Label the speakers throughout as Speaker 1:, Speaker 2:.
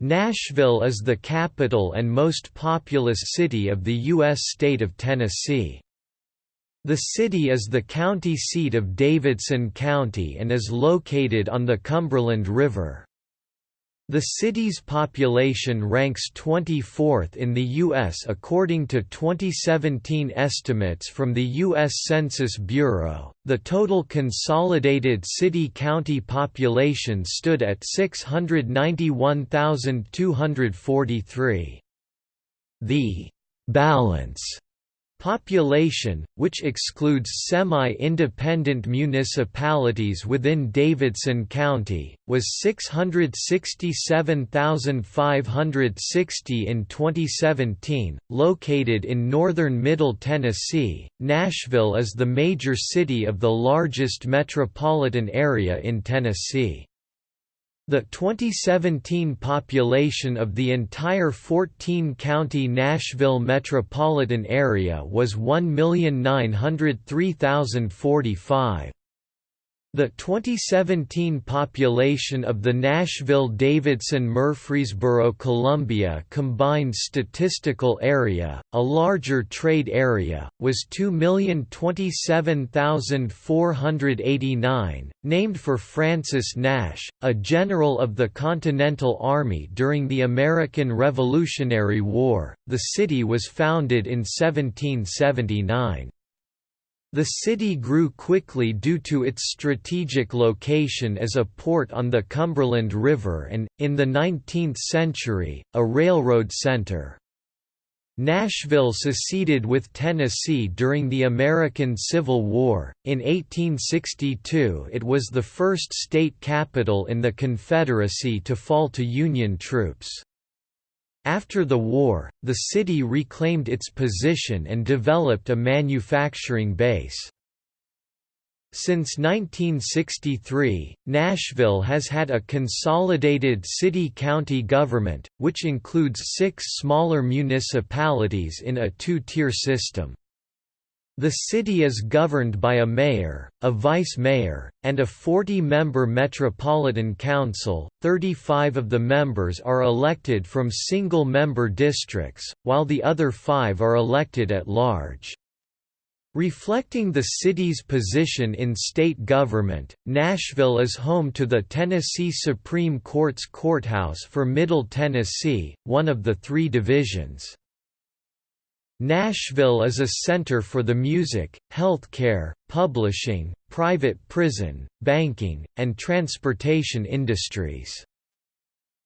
Speaker 1: Nashville is the capital and most populous city of the U.S. state of Tennessee. The city is the county seat of Davidson County and is located on the Cumberland River. The city's population ranks 24th in the U.S. according to 2017 estimates from the U.S. Census Bureau. The total consolidated city county population stood at 691,243. The balance Population, which excludes semi-independent municipalities within Davidson County, was 667,560 in 2017. Located in northern Middle Tennessee, Nashville is the major city of the largest metropolitan area in Tennessee. The 2017 population of the entire 14-county Nashville metropolitan area was 1,903,045. The 2017 population of the Nashville-Davidson-Murfreesboro-Columbia combined statistical area, a larger trade area, was 2,027,489, named for Francis Nash, a general of the Continental Army during the American Revolutionary War. The city was founded in 1779. The city grew quickly due to its strategic location as a port on the Cumberland River and, in the 19th century, a railroad center. Nashville seceded with Tennessee during the American Civil War. In 1862, it was the first state capital in the Confederacy to fall to Union troops. After the war, the city reclaimed its position and developed a manufacturing base. Since 1963, Nashville has had a consolidated city-county government, which includes six smaller municipalities in a two-tier system. The city is governed by a mayor, a vice-mayor, and a 40-member metropolitan council. 35 of the members are elected from single-member districts, while the other 5 are elected at large. Reflecting the city's position in state government, Nashville is home to the Tennessee Supreme Court's courthouse for Middle Tennessee, one of the three divisions. Nashville is a center for the music, healthcare, publishing, private prison, banking, and transportation industries.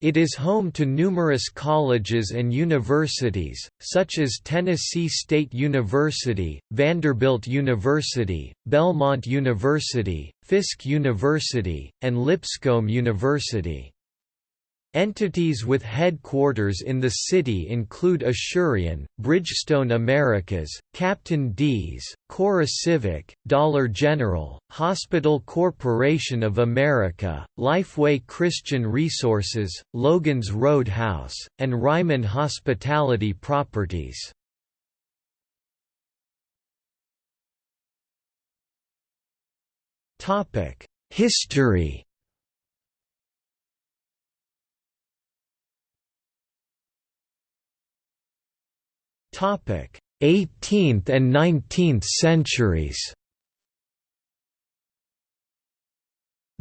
Speaker 1: It is home to numerous colleges and universities, such as Tennessee State University, Vanderbilt University, Belmont University, Fisk University, and Lipscomb University. Entities with headquarters in the city include Asurion, Bridgestone Americas, Captain D's, CoreCivic, Dollar General, Hospital Corporation of America, Lifeway Christian Resources, Logan's Roadhouse, and Ryman Hospitality Properties. History 18th and 19th centuries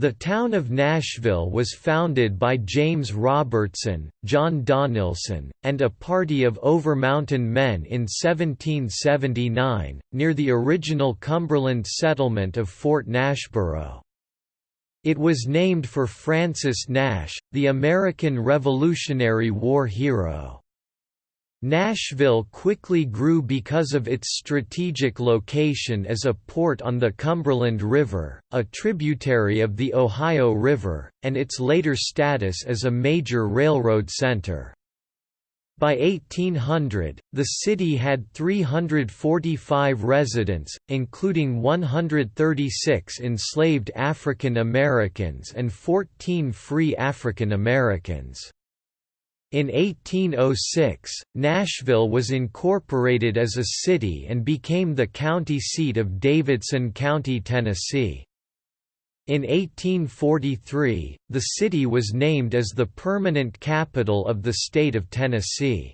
Speaker 1: The town of Nashville was founded by James Robertson, John Donelson, and a party of Overmountain men in 1779, near the original Cumberland settlement of Fort Nashboro. It was named for Francis Nash, the American Revolutionary War hero. Nashville quickly grew because of its strategic location as a port on the Cumberland River, a tributary of the Ohio River, and its later status as a major railroad center. By 1800, the city had 345 residents, including 136 enslaved African Americans and 14 free African Americans. In 1806, Nashville was incorporated as a city and became the county seat of Davidson County, Tennessee. In 1843, the city was named as the permanent capital of the state of Tennessee.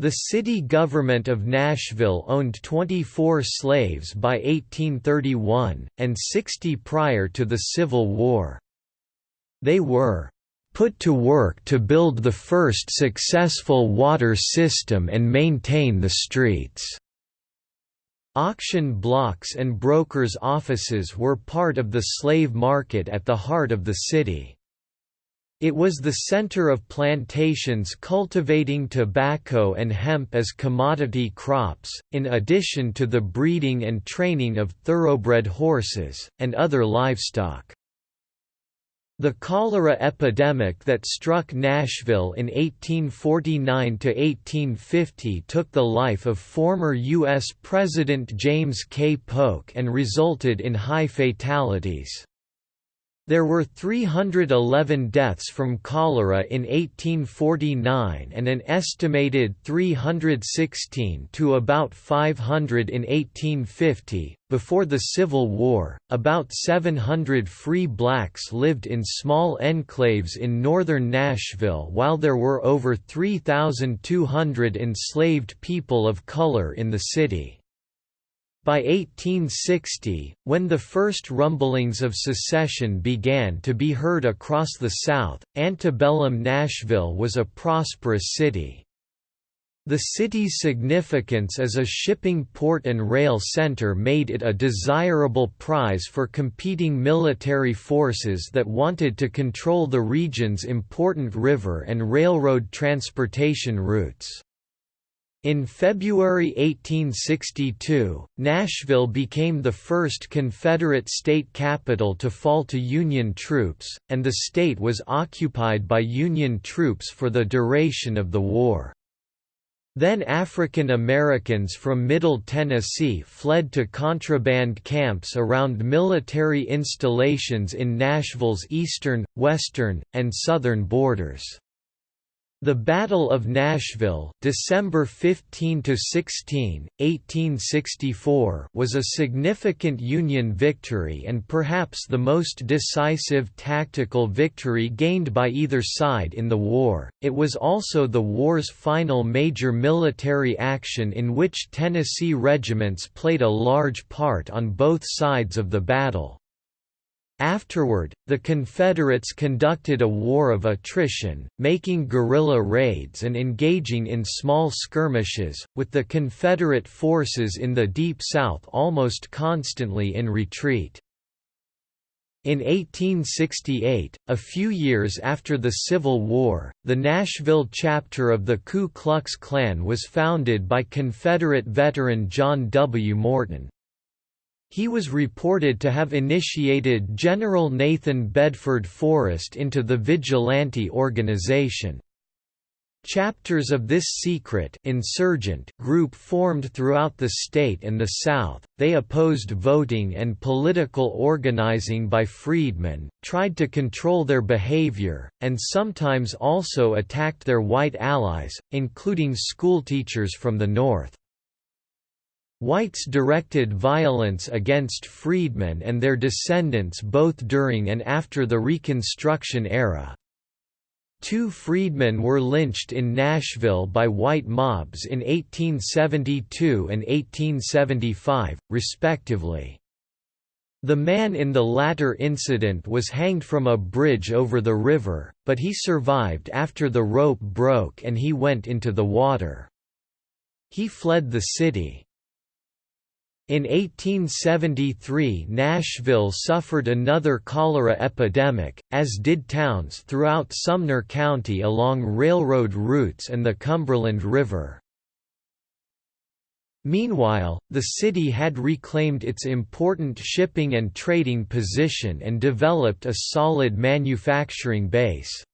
Speaker 1: The city government of Nashville owned 24 slaves by 1831, and 60 prior to the Civil War. They were put to work to build the first successful water system and maintain the streets. Auction blocks and brokers' offices were part of the slave market at the heart of the city. It was the center of plantations cultivating tobacco and hemp as commodity crops, in addition to the breeding and training of thoroughbred horses, and other livestock. The cholera epidemic that struck Nashville in 1849–1850 took the life of former U.S. President James K. Polk and resulted in high fatalities. There were 311 deaths from cholera in 1849 and an estimated 316 to about 500 in 1850. Before the Civil War, about 700 free blacks lived in small enclaves in northern Nashville while there were over 3,200 enslaved people of color in the city. By 1860, when the first rumblings of secession began to be heard across the South, antebellum Nashville was a prosperous city. The city's significance as a shipping port and rail center made it a desirable prize for competing military forces that wanted to control the region's important river and railroad transportation routes. In February 1862, Nashville became the first Confederate state capital to fall to Union troops, and the state was occupied by Union troops for the duration of the war. Then African Americans from Middle Tennessee fled to contraband camps around military installations in Nashville's eastern, western, and southern borders. The Battle of Nashville December 15 to 16, 1864 was a significant Union victory and perhaps the most decisive tactical victory gained by either side in the war. It was also the war's final major military action in which Tennessee regiments played a large part on both sides of the battle. Afterward, the Confederates conducted a war of attrition, making guerrilla raids and engaging in small skirmishes, with the Confederate forces in the Deep South almost constantly in retreat. In 1868, a few years after the Civil War, the Nashville chapter of the Ku Klux Klan was founded by Confederate veteran John W. Morton. He was reported to have initiated General Nathan Bedford Forrest into the vigilante organization. Chapters of this secret insurgent group formed throughout the state and the South. They opposed voting and political organizing by freedmen, tried to control their behavior, and sometimes also attacked their white allies, including schoolteachers from the North. Whites directed violence against freedmen and their descendants both during and after the Reconstruction era. Two freedmen were lynched in Nashville by white mobs in 1872 and 1875, respectively. The man in the latter incident was hanged from a bridge over the river, but he survived after the rope broke and he went into the water. He fled the city. In 1873 Nashville suffered another cholera epidemic, as did towns throughout Sumner County along railroad routes and the Cumberland River. Meanwhile, the city had reclaimed its important shipping and trading position and developed a solid manufacturing base.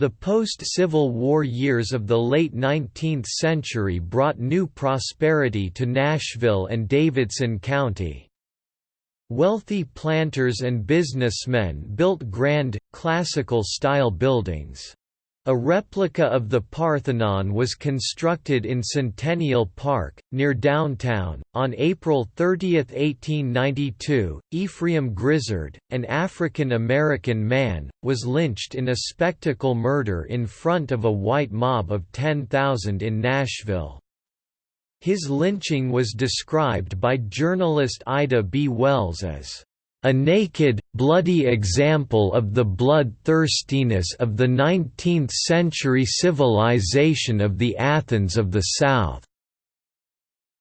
Speaker 1: The post-Civil War years of the late 19th century brought new prosperity to Nashville and Davidson County. Wealthy planters and businessmen built grand, classical-style buildings. A replica of the Parthenon was constructed in Centennial Park, near downtown. On April 30, 1892, Ephraim Grizzard, an African American man, was lynched in a spectacle murder in front of a white mob of 10,000 in Nashville. His lynching was described by journalist Ida B. Wells as a naked, bloody example of the bloodthirstiness of the 19th-century civilization of the Athens of the South.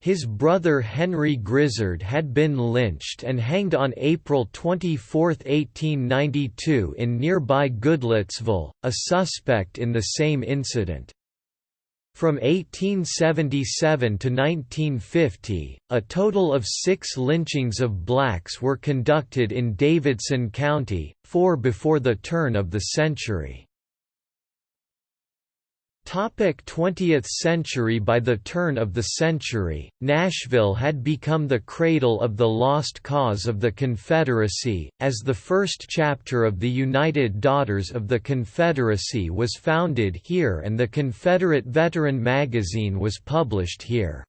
Speaker 1: His brother Henry Grizzard had been lynched and hanged on April 24, 1892 in nearby Goodlettsville, a suspect in the same incident. From 1877 to 1950, a total of six lynchings of blacks were conducted in Davidson County, four before the turn of the century. 20th century By the turn of the century, Nashville had become the cradle of the lost cause of the Confederacy, as the first chapter of the United Daughters of the Confederacy was founded here and the Confederate Veteran magazine was published here.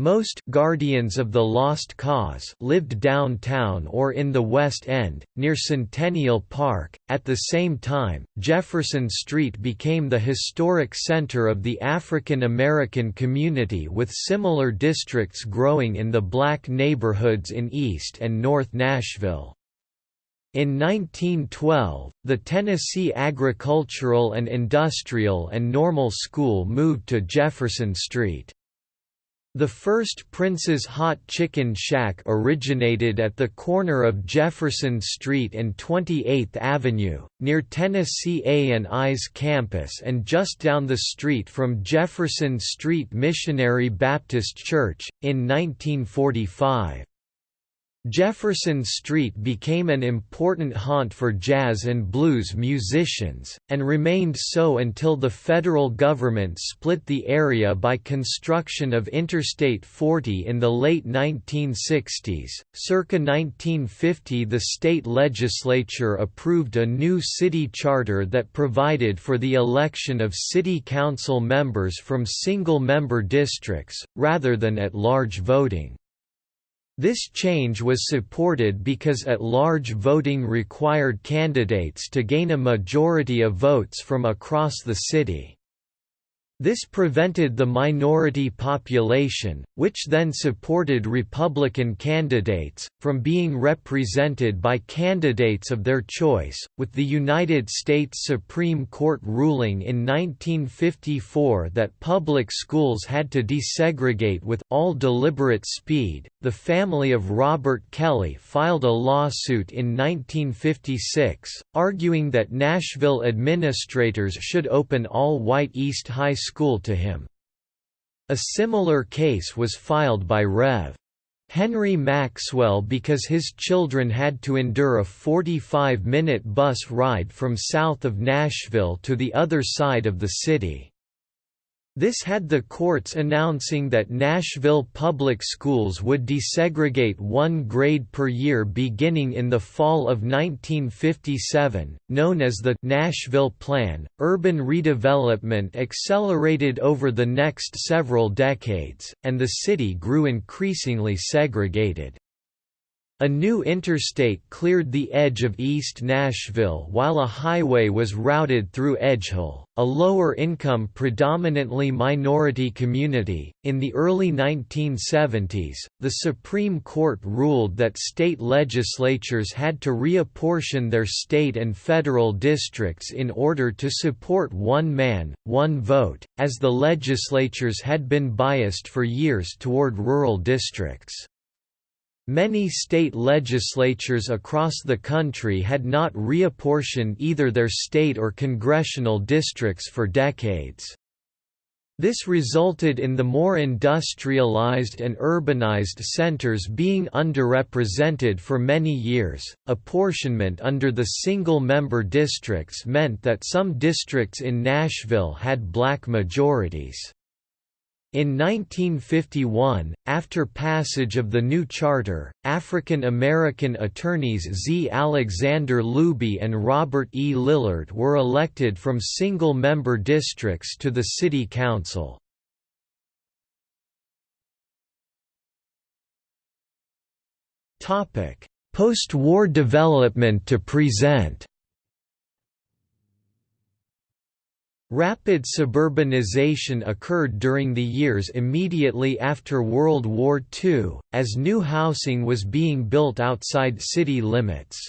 Speaker 1: Most Guardians of the Lost Cause lived downtown or in the West End, near Centennial Park. At the same time, Jefferson Street became the historic center of the African American community with similar districts growing in the black neighborhoods in East and North Nashville. In 1912, the Tennessee Agricultural and Industrial and Normal School moved to Jefferson Street. The first Prince's Hot Chicken Shack originated at the corner of Jefferson Street and 28th Avenue, near Tennessee A&I's campus and just down the street from Jefferson Street Missionary Baptist Church, in 1945. Jefferson Street became an important haunt for jazz and blues musicians, and remained so until the federal government split the area by construction of Interstate 40 in the late 1960s. Circa 1950, the state legislature approved a new city charter that provided for the election of city council members from single member districts, rather than at large voting. This change was supported because at-large voting required candidates to gain a majority of votes from across the city. This prevented the minority population, which then supported Republican candidates, from being represented by candidates of their choice, with the United States Supreme Court ruling in 1954 that public schools had to desegregate with all deliberate speed. The family of Robert Kelley filed a lawsuit in 1956, arguing that Nashville administrators should open all white East High School school to him. A similar case was filed by Rev. Henry Maxwell because his children had to endure a 45-minute bus ride from south of Nashville to the other side of the city. This had the courts announcing that Nashville public schools would desegregate one grade per year beginning in the fall of 1957, known as the Nashville Plan. Urban redevelopment accelerated over the next several decades, and the city grew increasingly segregated. A new interstate cleared the edge of East Nashville while a highway was routed through Edgehill, a lower income predominantly minority community. In the early 1970s, the Supreme Court ruled that state legislatures had to reapportion their state and federal districts in order to support one man, one vote, as the legislatures had been biased for years toward rural districts. Many state legislatures across the country had not reapportioned either their state or congressional districts for decades. This resulted in the more industrialized and urbanized centers being underrepresented for many years. Apportionment under the single member districts meant that some districts in Nashville had black majorities. In 1951, after passage of the new charter, African American attorneys Z. Alexander Looby and Robert E. Lillard were elected from single-member districts to the city council. Post-war development to present Rapid suburbanization occurred during the years immediately after World War II, as new housing was being built outside city limits.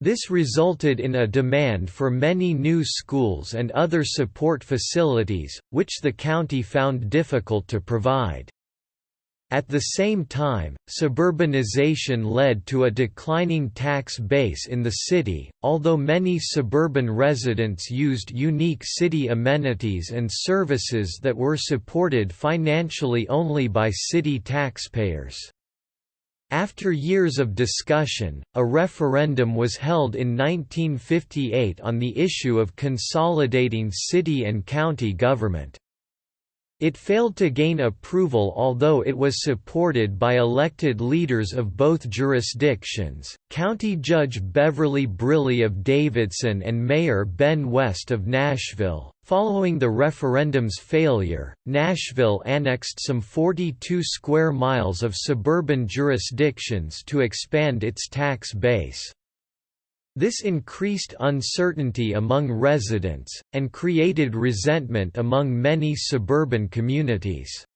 Speaker 1: This resulted in a demand for many new schools and other support facilities, which the county found difficult to provide. At the same time, suburbanization led to a declining tax base in the city, although many suburban residents used unique city amenities and services that were supported financially only by city taxpayers. After years of discussion, a referendum was held in 1958 on the issue of consolidating city and county government. It failed to gain approval although it was supported by elected leaders of both jurisdictions, County Judge Beverly Briley of Davidson and Mayor Ben West of Nashville. Following the referendum's failure, Nashville annexed some 42 square miles of suburban jurisdictions to expand its tax base. This increased uncertainty among residents, and created resentment among many suburban communities.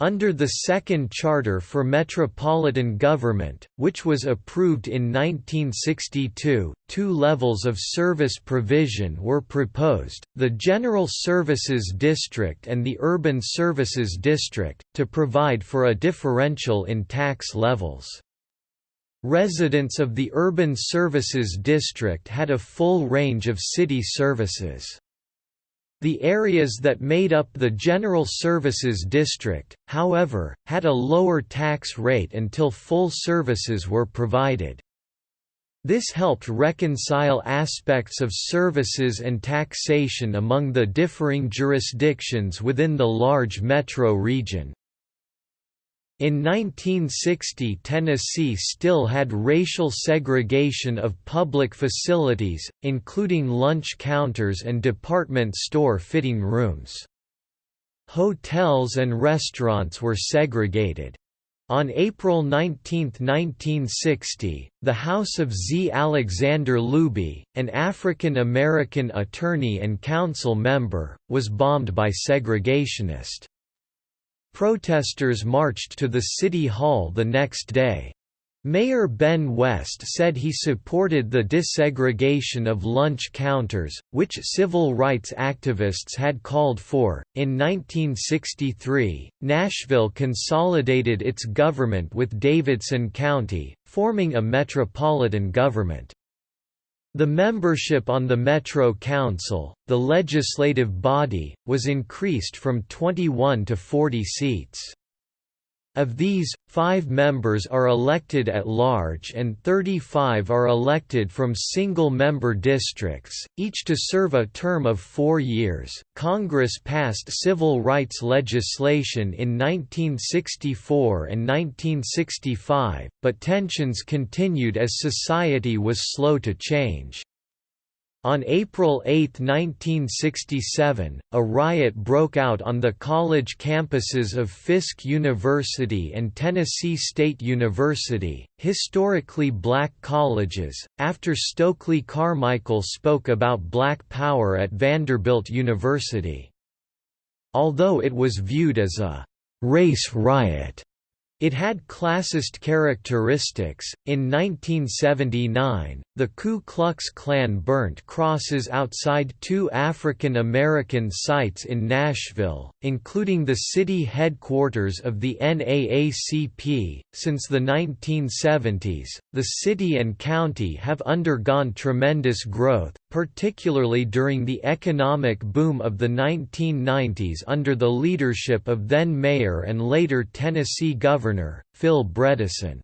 Speaker 1: Under the Second Charter for Metropolitan Government, which was approved in 1962, two levels of service provision were proposed, the General Services District and the Urban Services District, to provide for a differential in tax levels. Residents of the Urban Services District had a full range of city services. The areas that made up the General Services District, however, had a lower tax rate until full services were provided. This helped reconcile aspects of services and taxation among the differing jurisdictions within the large metro region. In 1960 Tennessee still had racial segregation of public facilities, including lunch counters and department store fitting rooms. Hotels and restaurants were segregated. On April 19, 1960, the House of Z. Alexander Looby, an African American attorney and council member, was bombed by segregationists. Protesters marched to the City Hall the next day. Mayor Ben West said he supported the desegregation of lunch counters, which civil rights activists had called for. In 1963, Nashville consolidated its government with Davidson County, forming a metropolitan government. The membership on the Metro Council, the legislative body, was increased from 21 to 40 seats. Of these, five members are elected at large and 35 are elected from single member districts, each to serve a term of four years. Congress passed civil rights legislation in 1964 and 1965, but tensions continued as society was slow to change. On April 8, 1967, a riot broke out on the college campuses of Fisk University and Tennessee State University, historically black colleges, after Stokely Carmichael spoke about black power at Vanderbilt University. Although it was viewed as a «race riot», it had classist characteristics. In 1979, the Ku Klux Klan burnt crosses outside two African American sites in Nashville, including the city headquarters of the NAACP. Since the 1970s, the city and county have undergone tremendous growth, particularly during the economic boom of the 1990s under the leadership of then Mayor and later Tennessee Governor, Phil Bredesen.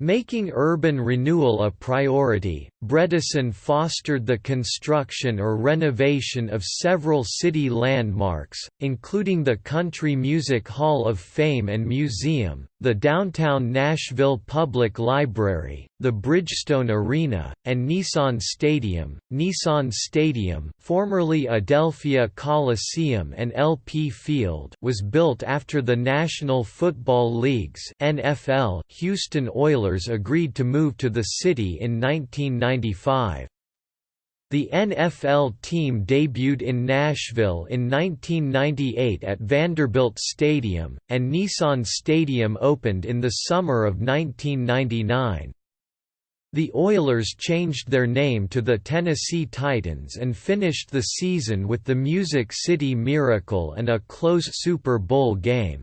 Speaker 1: Making urban renewal a priority, Bredesen fostered the construction or renovation of several city landmarks, including the Country Music Hall of Fame and Museum, the downtown Nashville Public Library, the Bridgestone Arena, and Nissan Stadium. Nissan Stadium, formerly Adelphia Coliseum and LP Field, was built after the National Football League's (NFL) Houston Oilers agreed to move to the city in 1995. The NFL team debuted in Nashville in 1998 at Vanderbilt Stadium, and Nissan Stadium opened in the summer of 1999. The Oilers changed their name to the Tennessee Titans and finished the season with the Music City Miracle and a close Super Bowl game.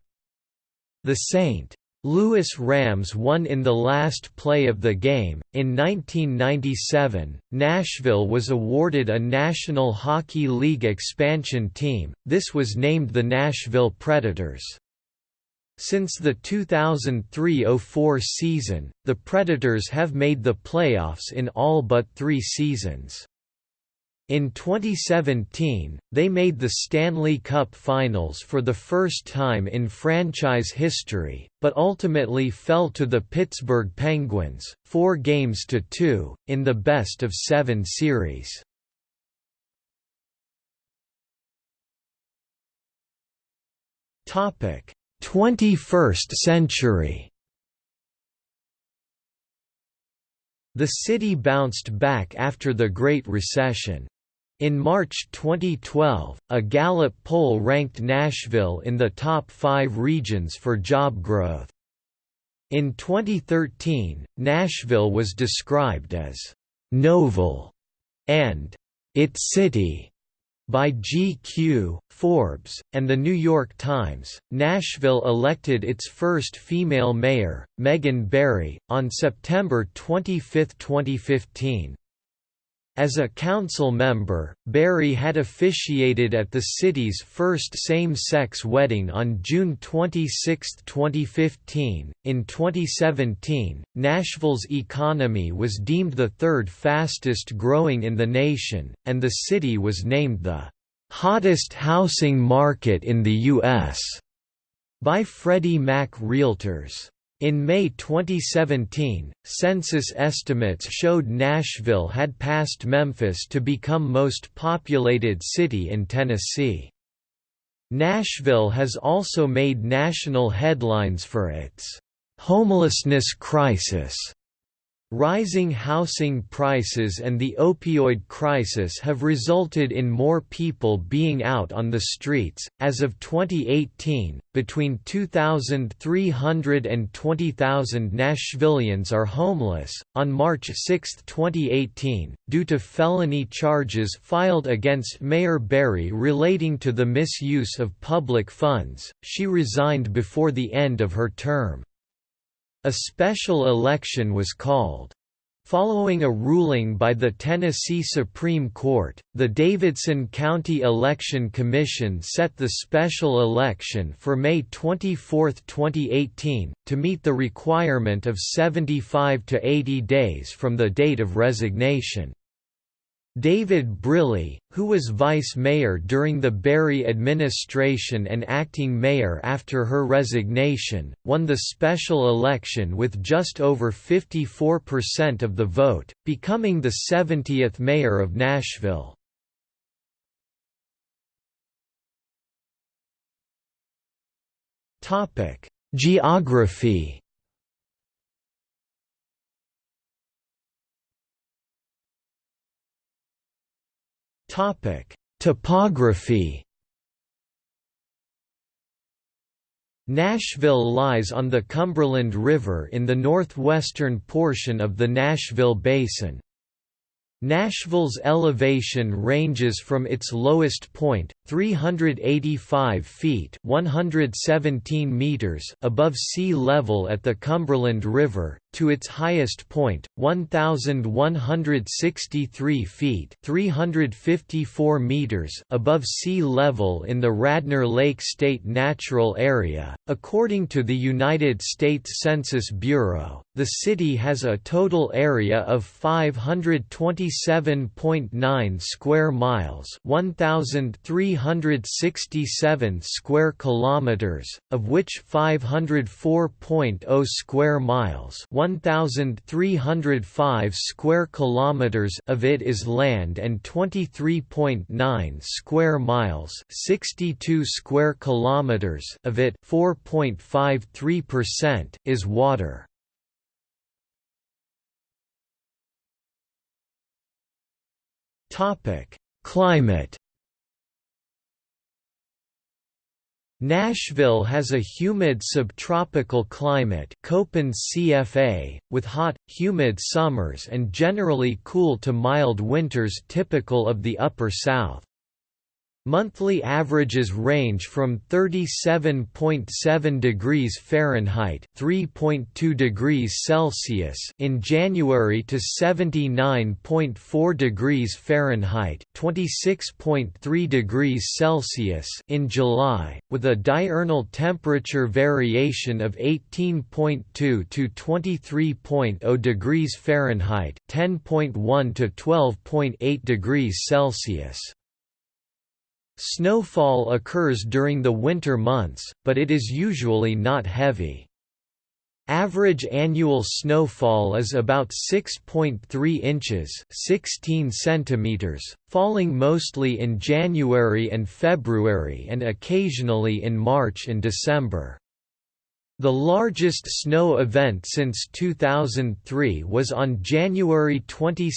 Speaker 1: The St. Louis Rams won in the last play of the game. In 1997, Nashville was awarded a National Hockey League expansion team, this was named the Nashville Predators. Since the 2003–04 season, the Predators have made the playoffs in all but three seasons. In 2017, they made the Stanley Cup Finals for the first time in franchise history, but ultimately fell to the Pittsburgh Penguins, four games to two, in the best-of-seven series. Topic: 21st century. The city bounced back after the Great Recession. In March 2012, a Gallup poll ranked Nashville in the top five regions for job growth. In 2013, Nashville was described as «novel» and «its city» by GQ, Forbes, and The New York Times. Nashville elected its first female mayor, Megan Barry, on September 25, 2015. As a council member, Barry had officiated at the city's first same-sex wedding on June 26, 2015. In 2017, Nashville's economy was deemed the third fastest growing in the nation, and the city was named the hottest housing market in the U.S. by Freddie Mac Realtors. In May 2017, census estimates showed Nashville had passed Memphis to become most populated city in Tennessee. Nashville has also made national headlines for its homelessness crisis Rising housing prices and the opioid crisis have resulted in more people being out on the streets. As of 2018, between 2,300 and 20,000 Nashvillians are homeless. On March 6, 2018, due to felony charges filed against Mayor Barry relating to the misuse of public funds, she resigned before the end of her term. A special election was called. Following a ruling by the Tennessee Supreme Court, the Davidson County Election Commission set the special election for May 24, 2018, to meet the requirement of 75 to 80 days from the date of resignation. David Briley, who was vice mayor during the Barry administration and acting mayor after her resignation, won the special election with just over 54% of the vote, becoming the 70th mayor of Nashville. Geography Topic: Topography. Nashville lies on the Cumberland River in the northwestern portion of the Nashville Basin. Nashville's elevation ranges from its lowest point, 385 feet 117 meters above sea level at the Cumberland River, to its highest point, 1,163 feet 354 meters above sea level in the Radnor Lake State Natural Area. According to the United States Census Bureau, the city has a total area of 527.9 square miles, 1367 square kilometers, of which 504.0 square miles, 1305 square kilometers of it is land and 23.9 square miles, 62 square kilometers of it, 4.53% is water. Topic: Climate. Nashville has a humid subtropical climate Köppen CFA, with hot, humid summers and generally cool to mild winters typical of the Upper South. Monthly averages range from 37.7 degrees Fahrenheit (3.2 degrees Celsius) in January to 79.4 degrees Fahrenheit (26.3 degrees Celsius) in July, with a diurnal temperature variation of 18.2 to 23.0 degrees Fahrenheit (10.1 to 12.8 degrees Celsius). Snowfall occurs during the winter months, but it is usually not heavy. Average annual snowfall is about 6.3 inches 16 centimeters, falling mostly in January and February and occasionally in March and December. The largest snow event since 2003 was on January 22,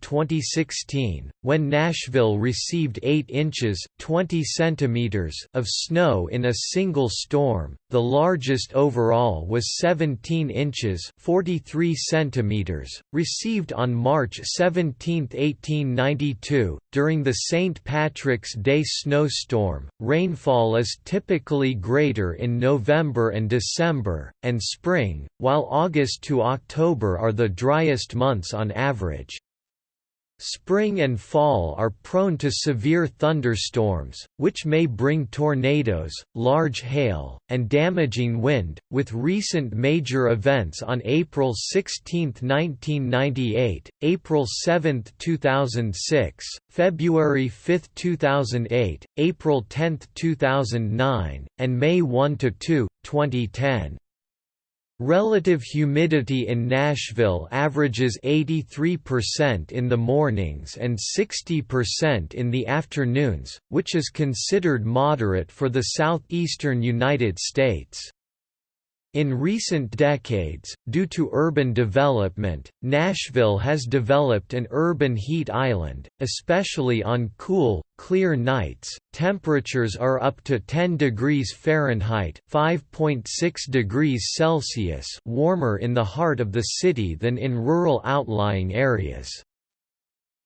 Speaker 1: 2016, when Nashville received 8 inches 20 centimeters of snow in a single storm. The largest overall was 17 inches 43 centimeters, received on March 17, 1892, during the St. Patrick's Day snowstorm. Rainfall is typically greater in November and December December, and spring, while August to October are the driest months on average. Spring and fall are prone to severe thunderstorms, which may bring tornadoes, large hail, and damaging wind, with recent major events on April 16, 1998, April 7, 2006, February 5, 2008, April 10, 2009, and May 1–2, 2010. Relative humidity in Nashville averages 83% in the mornings and 60% in the afternoons, which is considered moderate for the southeastern United States. In recent decades, due to urban development, Nashville has developed an urban heat island, especially on cool, clear nights. Temperatures are up to 10 degrees Fahrenheit (5.6 degrees Celsius) warmer in the heart of the city than in rural outlying areas.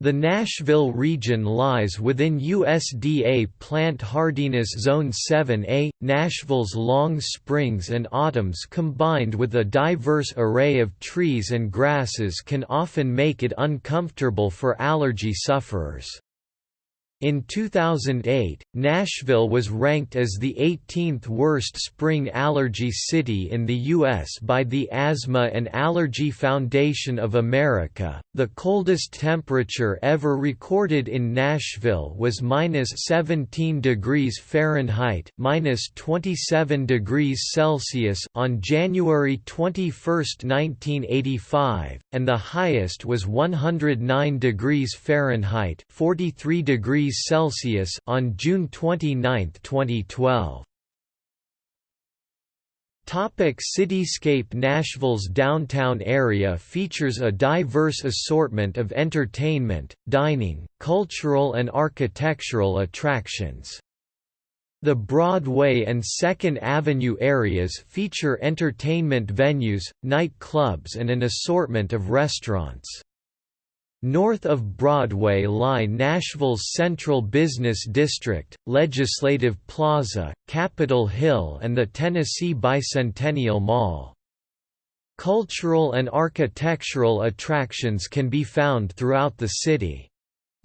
Speaker 1: The Nashville region lies within USDA Plant Hardiness Zone 7A. Nashville's long springs and autumns combined with a diverse array of trees and grasses can often make it uncomfortable for allergy sufferers. In 2008, Nashville was ranked as the 18th worst spring allergy city in the U.S. by the Asthma and Allergy Foundation of America. The coldest temperature ever recorded in Nashville was minus 17 degrees Fahrenheit, minus 27 degrees Celsius on January 21, 1985, and the highest was 109 degrees Fahrenheit, 43 degrees degrees Celsius on June 29, 2012. Topic Cityscape Nashville's downtown area features a diverse assortment of entertainment, dining, cultural and architectural attractions. The Broadway and Second Avenue areas feature entertainment venues, night clubs and an assortment of restaurants. North of Broadway lie Nashville's Central Business District, Legislative Plaza, Capitol Hill and the Tennessee Bicentennial Mall. Cultural and architectural attractions can be found throughout the city.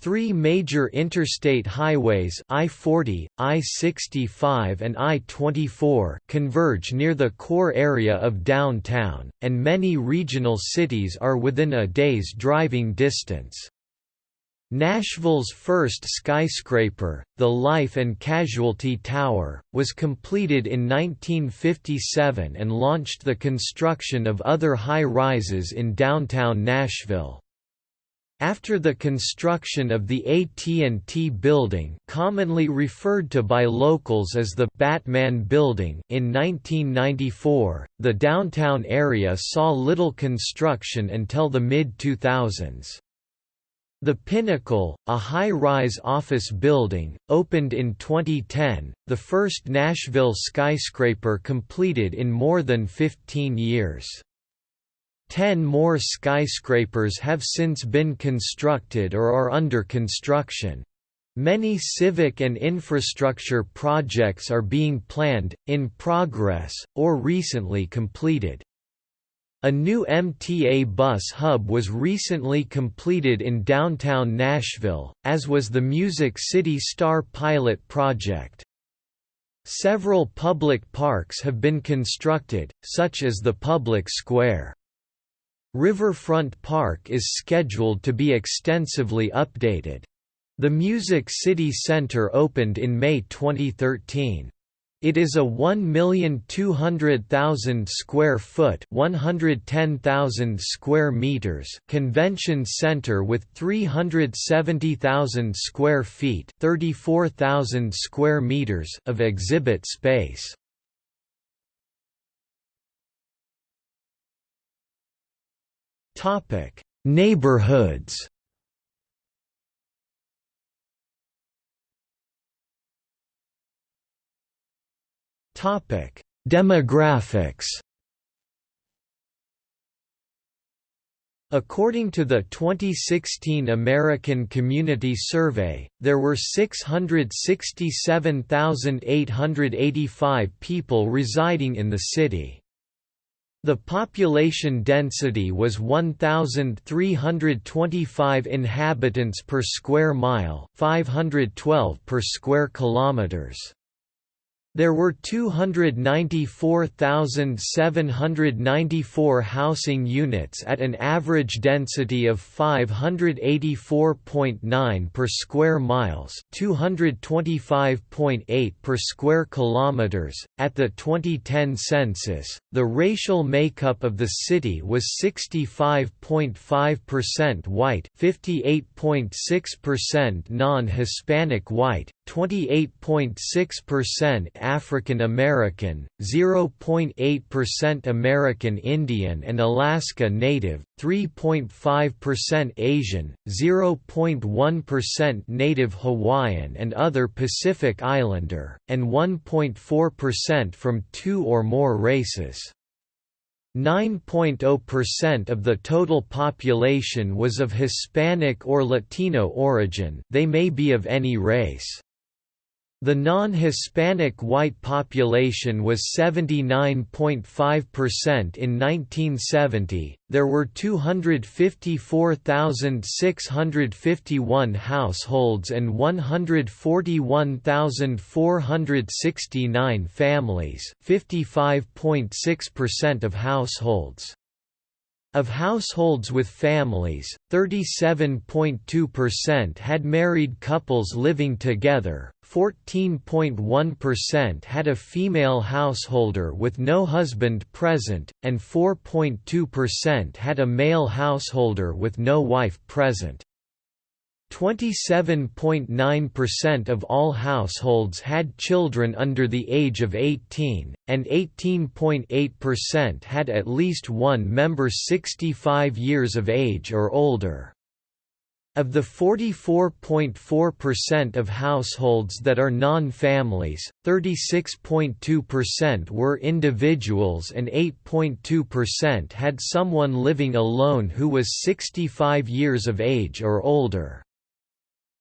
Speaker 1: Three major interstate highways I-40, I-65 and I-24 converge near the core area of downtown, and many regional cities are within a day's driving distance. Nashville's first skyscraper, the Life and Casualty Tower, was completed in 1957 and launched the construction of other high-rises in downtown Nashville. After the construction of the AT&T Building commonly referred to by locals as the Batman Building in 1994, the downtown area saw little construction until the mid-2000s. The Pinnacle, a high-rise office building, opened in 2010, the first Nashville skyscraper completed in more than 15 years. Ten more skyscrapers have since been constructed or are under construction. Many civic and infrastructure projects are being planned, in progress, or recently completed. A new MTA bus hub was recently completed in downtown Nashville, as was the Music City Star pilot project. Several public parks have been constructed, such as the Public Square. Riverfront Park is scheduled to be extensively updated. The Music City Center opened in May 2013. It is a 1,200,000 square foot, 110,000 square meters convention center with 370,000 square feet, 34,000 square meters of exhibit space. Topic: Neighborhoods. Topic: Demographics. According to the 2016 American Community Survey, there were 667,885 people residing in the city. The population density was 1325 inhabitants per square mile, 512 per square kilometers. There were 294,794 housing units at an average density of 584.9 per square miles, 225.8 per square kilometers. At the 2010 census, the racial makeup of the city was 65.5% white, 58.6% non-Hispanic white, 28.6% African American, 0.8% American Indian and Alaska Native, 3.5% Asian, 0.1% Native Hawaiian and other Pacific Islander, and 1.4% from two or more races. 9.0% of the total population was of Hispanic or Latino origin they may be of any race. The non-Hispanic white population was 79.5% in 1970. There were 254,651 households and 141,469 families, 55.6% of households. Of households with families, 37.2% had married couples living together, 14.1% had a female householder with no husband present, and 4.2% had a male householder with no wife present. 27.9% of all households had children under the age of 18, and 18.8% had at least one member 65 years of age or older. Of the 44.4% of households that are non-families, 36.2% were individuals and 8.2% had someone living alone who was 65 years of age or older.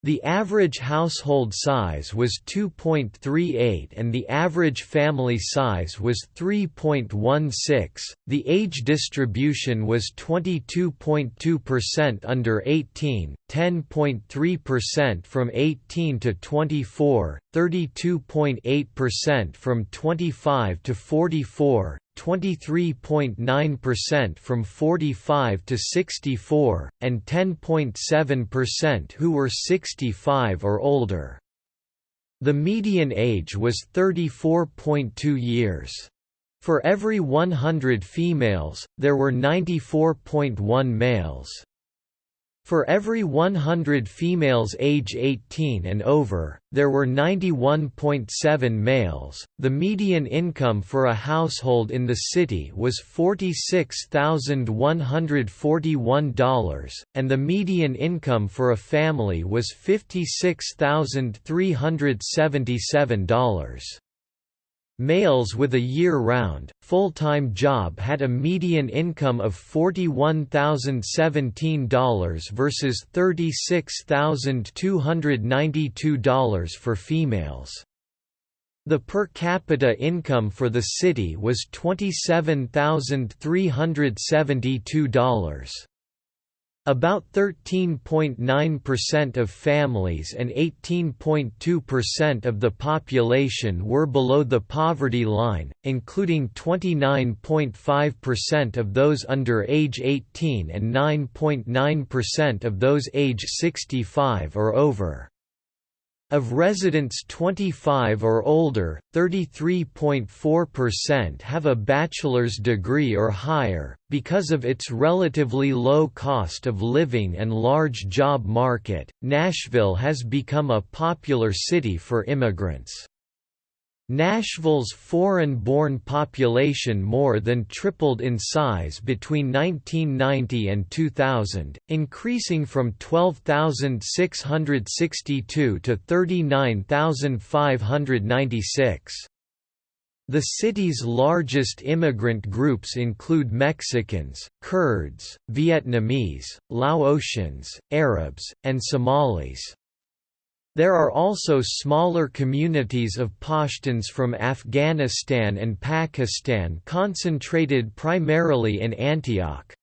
Speaker 1: The average household size was 2.38 and the average family size was 3.16. The age distribution was 22.2% under 18, 10.3% from 18 to 24, 32.8% from 25 to 44, 23.9% from 45 to 64, and 10.7% who were 65 or older. The median age was 34.2 years. For every 100 females, there were 94.1 males. For every 100 females age 18 and over, there were 91.7 males. The median income for a household in the city was $46,141, and the median income for a family was $56,377. Males with a year-round, full-time job had a median income of $41,017 versus $36,292 for females. The per capita income for the city was $27,372. About 13.9% of families and 18.2% of the population were below the poverty line, including 29.5% of those under age 18 and 9.9% of those age 65 or over. Of residents 25 or older, 33.4% have a bachelor's degree or higher. Because of its relatively low cost of living and large job market, Nashville has become a popular city for immigrants. Nashville's foreign-born population more than tripled in size between 1990 and 2000, increasing from 12,662 to 39,596. The city's largest immigrant groups include Mexicans, Kurds, Vietnamese, Laotians, Arabs, and Somalis. There are also smaller communities of Pashtuns from Afghanistan and Pakistan concentrated primarily in Antioch.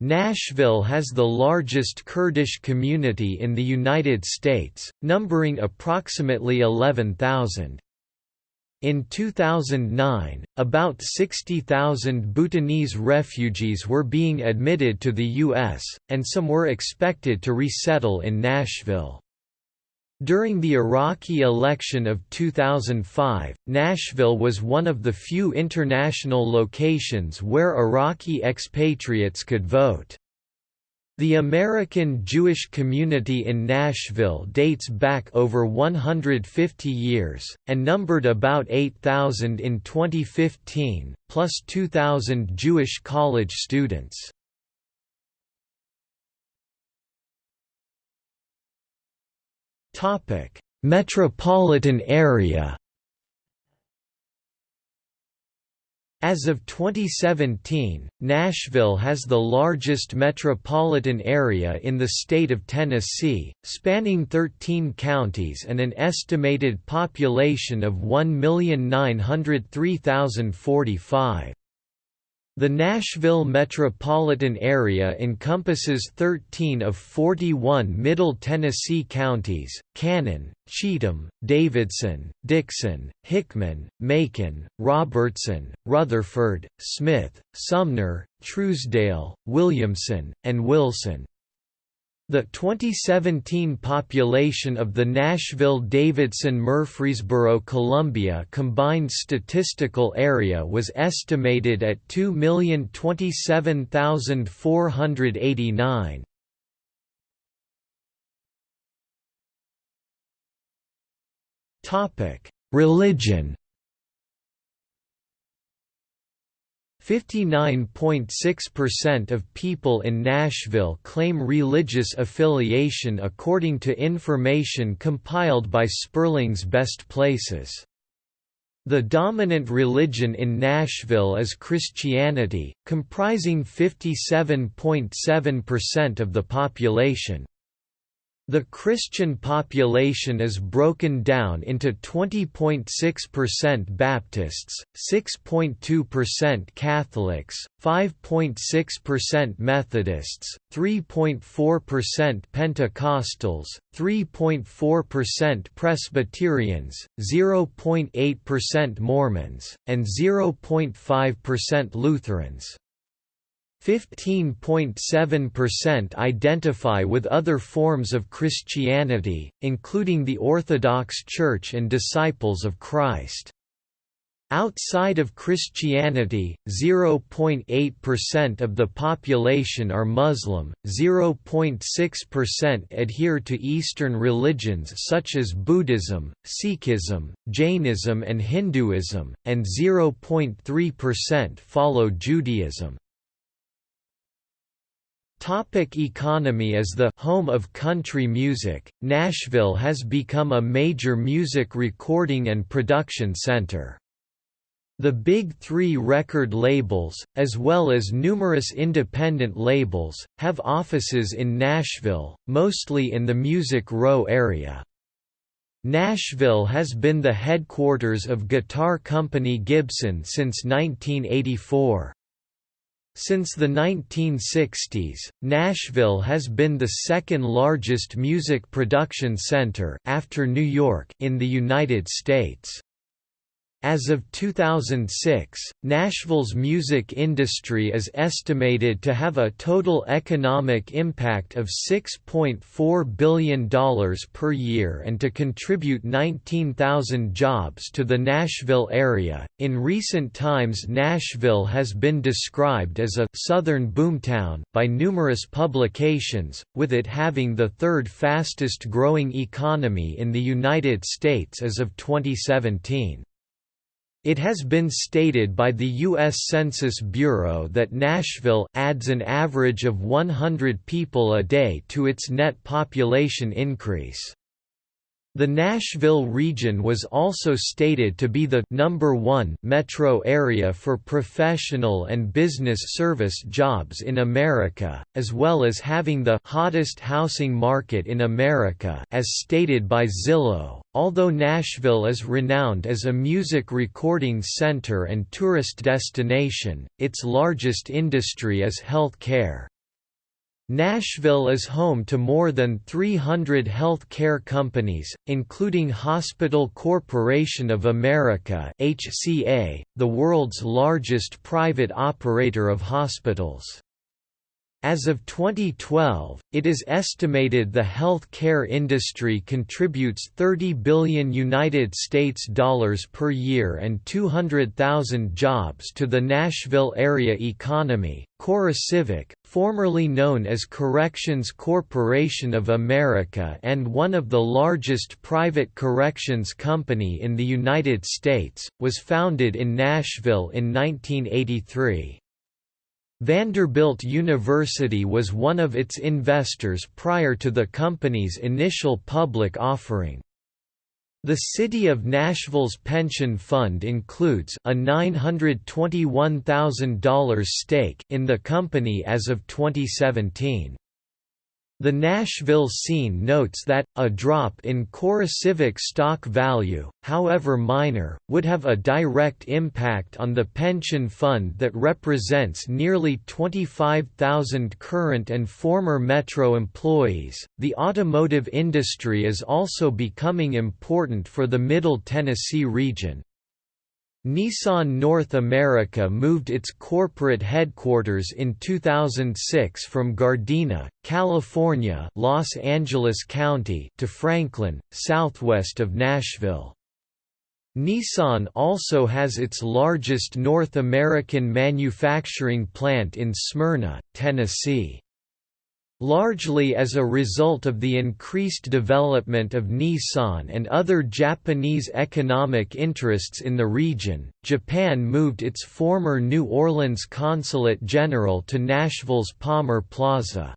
Speaker 1: Nashville has the largest Kurdish community in the United States, numbering approximately 11,000. In 2009, about 60,000 Bhutanese refugees were being admitted to the U.S., and some were expected to resettle in Nashville. During the Iraqi election of 2005, Nashville was one of the few international locations where Iraqi expatriates could vote. The American Jewish community in Nashville dates back over 150 years, and numbered about 8,000 in 2015, plus 2,000 Jewish college students. Topic: Metropolitan area. As of 2017, Nashville has the largest metropolitan area in the state of Tennessee, spanning 13 counties and an estimated population of 1,903,045. The Nashville metropolitan area encompasses 13 of 41 Middle Tennessee counties, Cannon, Cheatham, Davidson, Dickson, Hickman, Macon, Robertson, Rutherford, Smith, Sumner, Trousdale, Williamson, and Wilson. The 2017 population of the Nashville-Davidson-Murfreesboro-Columbia combined statistical area was estimated at 2,027,489. Topic: Religion 59.6% of people in Nashville claim religious affiliation according to information compiled by Sperling's Best Places. The dominant religion in Nashville is Christianity, comprising 57.7% of the population. The Christian population is broken down into 20.6% Baptists, 6.2% Catholics, 5.6% Methodists, 3.4% Pentecostals, 3.4% Presbyterians, 0.8% Mormons, and 0.5% Lutherans. 15.7% identify with other forms of Christianity, including the Orthodox Church and Disciples of Christ. Outside of Christianity, 0.8% of the population are Muslim, 0.6% adhere to Eastern religions such as Buddhism, Sikhism, Jainism and Hinduism, and 0.3% follow Judaism. Topic economy As the home of country music, Nashville has become a major music recording and production center. The Big Three record labels, as well as numerous independent labels, have offices in Nashville, mostly in the Music Row area. Nashville has been the headquarters of guitar company Gibson since 1984. Since the 1960s, Nashville has been the second largest music production center after New York in the United States. As of 2006, Nashville's music industry is estimated to have a total economic impact of $6.4 billion per year and to contribute 19,000 jobs to the Nashville area. In recent times, Nashville has been described as a Southern boomtown by numerous publications, with it having the third fastest growing economy in the United States as of 2017. It has been stated by the U.S. Census Bureau that Nashville adds an average of 100 people a day to its net population increase. The Nashville region was also stated to be the number one metro area for professional and business service jobs in America, as well as having the hottest housing market in America as stated by Zillow. Although Nashville is renowned as a music recording center and tourist destination, its largest industry is health care. Nashville is home to more than 300 health care companies, including Hospital Corporation of America HCA, the world's largest private operator of hospitals. As of 2012, it is estimated the health care industry contributes 30 billion United States dollars per year and 200,000 jobs to the Nashville area economy. CoreCivic, formerly known as Corrections Corporation of America and one of the largest private corrections company in the United States, was founded in Nashville in 1983. Vanderbilt University was one of its investors prior to the company's initial public offering. The City of Nashville's pension fund includes a $921,000 stake in the company as of 2017. The Nashville scene notes that, a drop in CoreCivic stock value, however minor, would have a direct impact on the pension fund that represents nearly 25,000 current and former Metro employees. The automotive industry is also becoming important for the Middle Tennessee region, Nissan North America moved its corporate headquarters in 2006 from Gardena, California Los Angeles County to Franklin, southwest of Nashville. Nissan also has its largest North American manufacturing plant in Smyrna, Tennessee. Largely as a result of the increased development of Nissan and other Japanese economic interests in the region, Japan moved its former New Orleans Consulate General to Nashville's Palmer Plaza.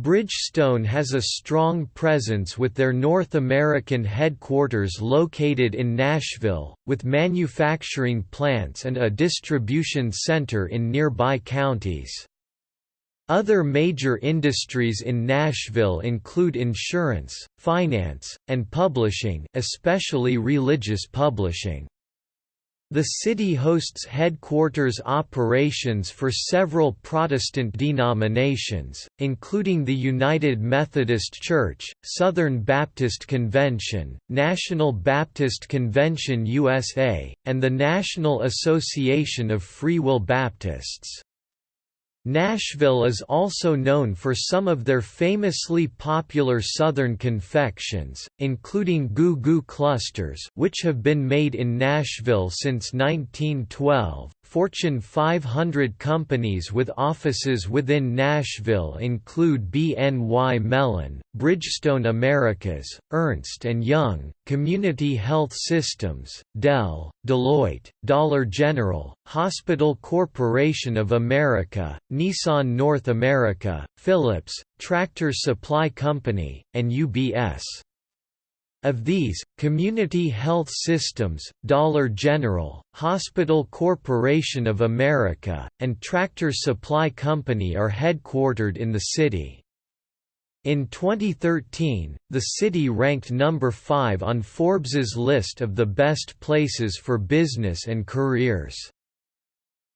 Speaker 1: Bridgestone has a strong presence with their North American headquarters located in Nashville, with manufacturing plants and a distribution center in nearby counties. Other major industries in Nashville include insurance, finance, and publishing especially religious publishing. The city hosts headquarters operations for several Protestant denominations, including the United Methodist Church, Southern Baptist Convention, National Baptist Convention USA, and the National Association of Free Will Baptists. Nashville is also known for some of their famously popular Southern confections, including Goo Goo Clusters which have been made in Nashville since 1912, Fortune 500 companies with offices within Nashville include BNY Mellon, Bridgestone Americas, Ernst & Young, Community Health Systems, Dell, Deloitte, Dollar General, Hospital Corporation of America, Nissan North America, Philips, Tractor Supply Company, and UBS. Of these, Community Health Systems, Dollar General, Hospital Corporation of America, and Tractor Supply Company are headquartered in the city. In 2013, the city ranked number 5 on Forbes's list of the best places for business and careers.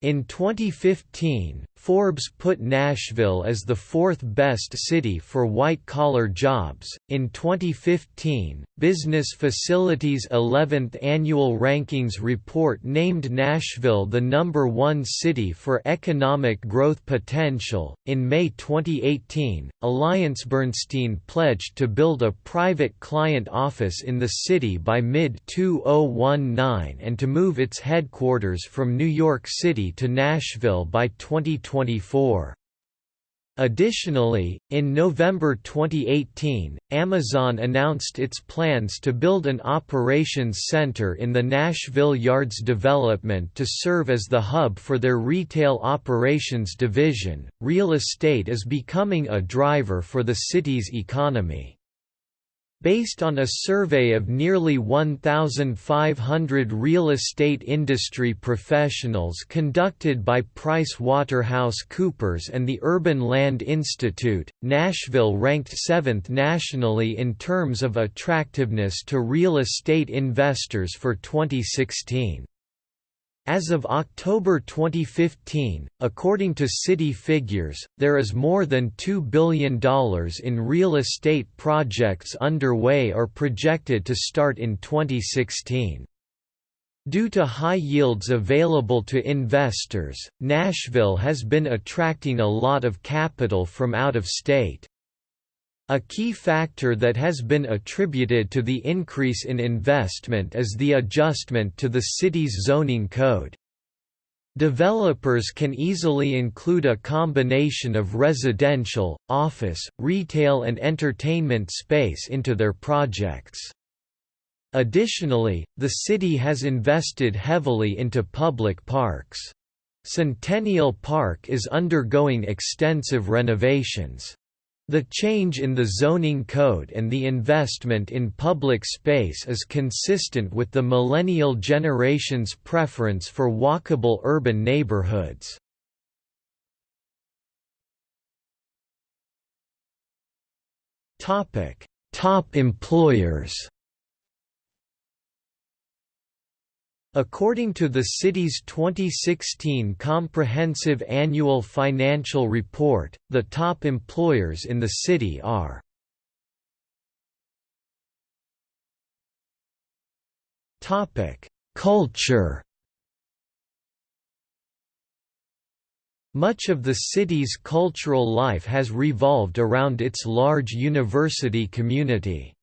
Speaker 1: In 2015, Forbes put Nashville as the fourth best city for white-collar jobs. In 2015, Business Facility's 11th annual rankings report named Nashville the number 1 city for economic growth potential. In May 2018, Alliance Bernstein pledged to build a private client office in the city by mid-2019 and to move its headquarters from New York City to Nashville by 2020. 2024. Additionally, in November 2018, Amazon announced its plans to build an operations center in the Nashville Yards development to serve as the hub for their retail operations division. Real estate is becoming a driver for the city's economy. Based on a survey of nearly 1,500 real estate industry professionals conducted by PricewaterhouseCoopers and the Urban Land Institute, Nashville ranked seventh nationally in terms of attractiveness to real estate investors for 2016. As of October 2015, according to city figures, there is more than $2 billion in real estate projects underway or projected to start in 2016. Due to high yields available to investors, Nashville has been attracting a lot of capital from out of state. A key factor that has been attributed to the increase in investment is the adjustment to the city's zoning code. Developers can easily include a combination of residential, office, retail and entertainment space into their projects. Additionally, the city has invested heavily into public parks. Centennial Park is undergoing extensive renovations. The change in the zoning code and the investment in public space is consistent with the millennial generation's preference for walkable urban neighborhoods. Top employers According to the city's 2016 Comprehensive Annual Financial Report, the top employers in the city are Culture Much of the city's cultural life has revolved around its large university community.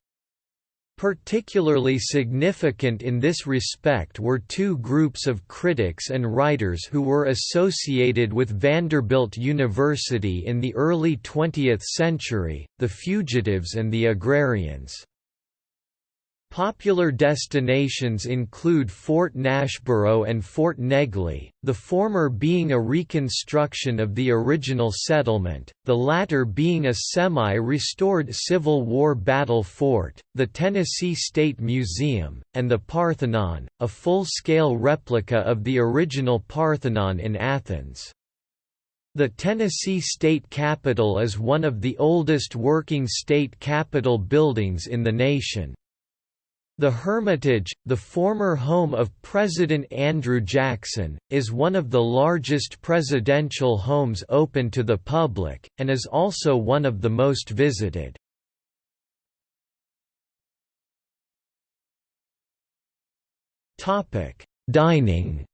Speaker 1: Particularly significant in this respect were two groups of critics and writers who were associated with Vanderbilt University in the early 20th century, the Fugitives and the Agrarians. Popular destinations include Fort Nashboro and Fort Negley, the former being a reconstruction of the original settlement, the latter being a semi-restored Civil War battle fort, the Tennessee State Museum, and the Parthenon, a full-scale replica of the original Parthenon in Athens. The Tennessee State Capitol is one of the oldest working state capitol buildings in the nation. The Hermitage, the former home of President Andrew Jackson, is one of the largest presidential homes open to the public, and is also one of the most visited. Dining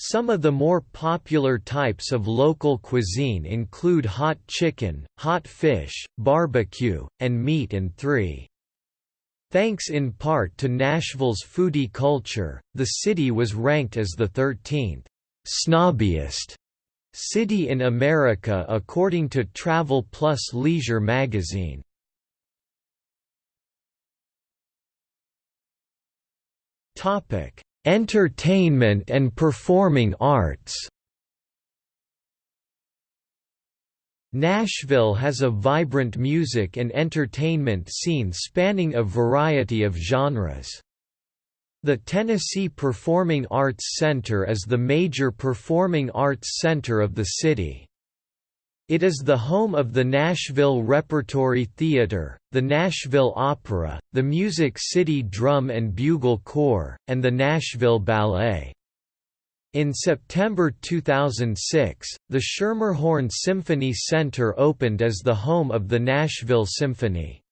Speaker 1: Some of the more popular types of local cuisine include hot chicken, hot fish, barbecue, and meat and three. Thanks in part to Nashville's foodie culture, the city was ranked as the 13th snobbiest city in America according to Travel Plus Leisure magazine. Topic: Entertainment and performing arts Nashville has a vibrant music and entertainment scene spanning a variety of genres. The Tennessee Performing Arts Center is the major performing arts center of the city. It is the home of the Nashville Repertory Theater, the Nashville Opera, the Music City Drum and Bugle Corps, and the Nashville Ballet. In September 2006, the Schermerhorn Symphony Center opened as the home of the Nashville Symphony.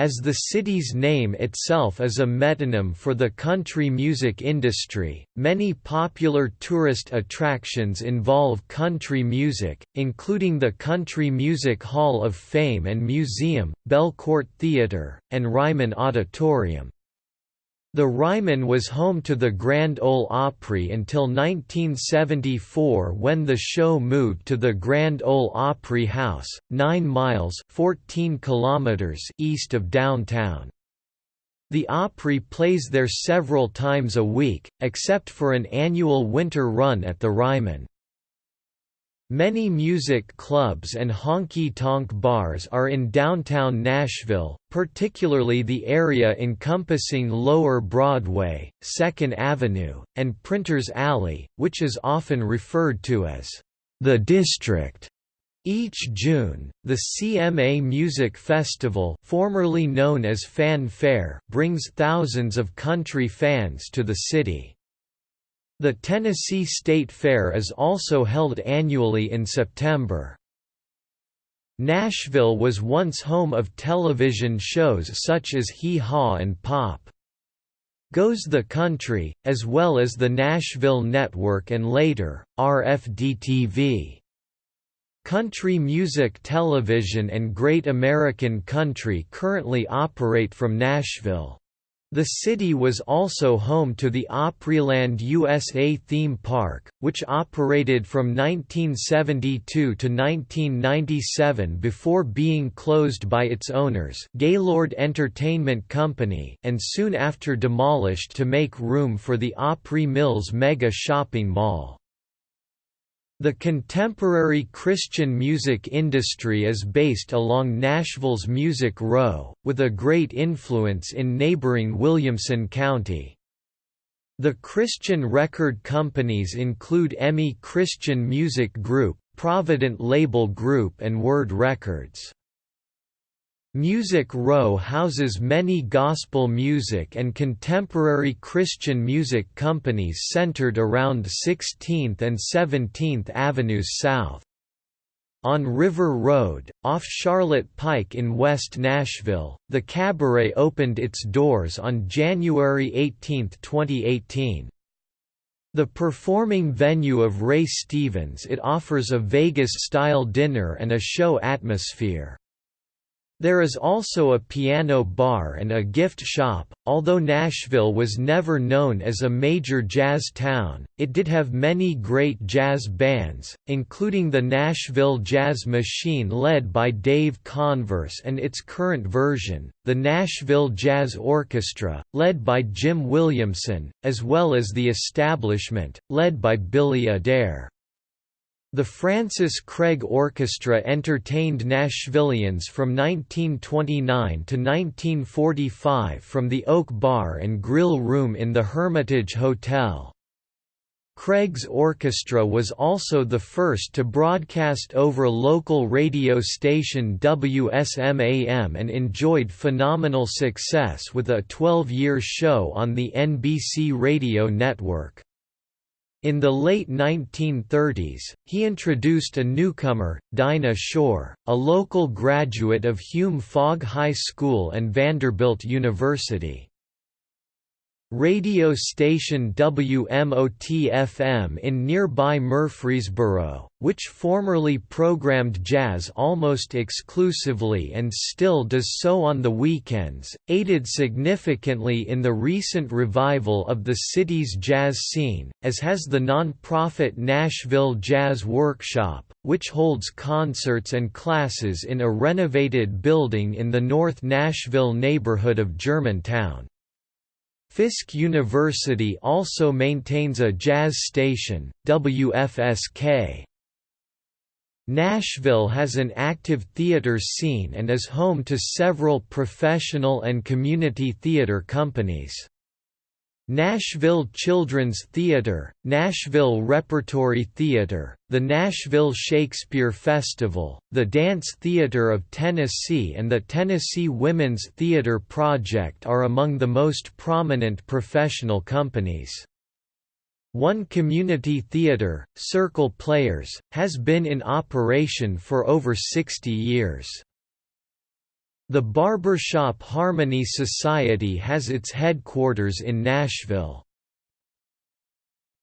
Speaker 1: As the city's name itself is a metonym for the country music industry, many popular tourist attractions involve country music, including the Country Music Hall of Fame and Museum, Belcourt Theatre, and Ryman Auditorium. The Ryman was home to the Grand Ole Opry until 1974 when the show moved to the Grand Ole Opry House, 9 miles 14 kilometers east of downtown. The Opry plays there several times a week, except for an annual winter run at the Ryman. Many music clubs and honky-tonk bars are in downtown Nashville, particularly the area encompassing Lower Broadway, 2nd Avenue, and Printers Alley, which is often referred to as the District. Each June, the CMA Music Festival formerly known as Fan Fair brings thousands of country fans to the city. The Tennessee State Fair is also held annually in September. Nashville was once home of television shows such as Hee Haw and Pop. Goes the Country, as well as the Nashville Network and later, RFD-TV. Country Music Television and Great American Country currently operate from Nashville. The city was also home to the Opryland USA theme park, which operated from 1972 to 1997 before being closed by its owners Gaylord Entertainment Company and soon after demolished to make room for the Opry Mills mega shopping mall. The contemporary Christian music industry is based along Nashville's Music Row, with a great influence in neighboring Williamson County. The Christian record companies include EMI Christian Music Group, Provident Label Group and Word Records. Music Row houses many gospel music and contemporary Christian music companies centered around 16th and 17th Avenues South. On River Road, off Charlotte Pike in West Nashville, the Cabaret opened its doors on January 18, 2018. The performing venue of Ray Stevens it offers a Vegas-style dinner and a show atmosphere. There is also a piano bar and a gift shop. Although Nashville was never known as a major jazz town, it did have many great jazz bands, including the Nashville Jazz Machine led by Dave Converse and its current version, the Nashville Jazz Orchestra, led by Jim Williamson, as well as The Establishment, led by Billy Adair. The Francis Craig Orchestra entertained Nashvillians from 1929 to 1945 from the Oak Bar and Grill Room in the Hermitage Hotel. Craig's orchestra was also the first to broadcast over local radio station WSMAM and enjoyed phenomenal success with a 12-year show on the NBC radio network. In the late 1930s, he introduced a newcomer, Dinah Shore, a local graduate of Hume-Fogg High School and Vanderbilt University. Radio station WMOT-FM in nearby Murfreesboro, which formerly programmed jazz almost exclusively and still does so on the weekends, aided significantly in the recent revival of the city's jazz scene, as has the non-profit Nashville Jazz Workshop, which holds concerts and classes in a renovated building in the North Nashville neighborhood of Germantown. Fisk University also maintains a jazz station, WFSK. Nashville has an active theater scene and is home to several professional and community theater companies. Nashville Children's Theatre, Nashville Repertory Theatre, the Nashville Shakespeare Festival, the Dance Theatre of Tennessee and the Tennessee Women's Theatre Project are among the most prominent professional companies. One community theatre, Circle Players, has been in operation for over 60 years. The Barbershop Harmony Society has its headquarters in Nashville.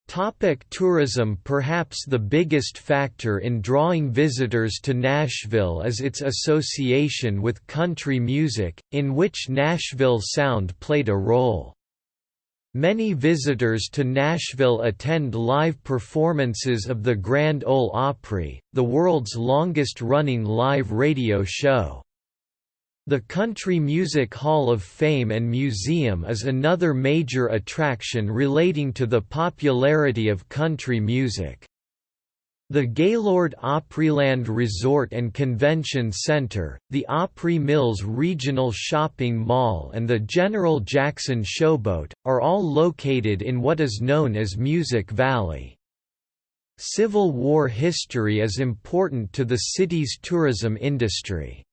Speaker 1: Topic tourism Perhaps the biggest factor in drawing visitors to Nashville is its association with country music, in which Nashville Sound played a role. Many visitors to Nashville attend live performances of the Grand Ole Opry, the world's longest-running live radio show. The Country Music Hall of Fame and Museum is another major attraction relating to the popularity of country music. The Gaylord Opryland Resort and Convention Center, the Opry Mills Regional Shopping Mall and the General Jackson Showboat, are all located in what is known as Music Valley. Civil War history is important to the city's tourism industry.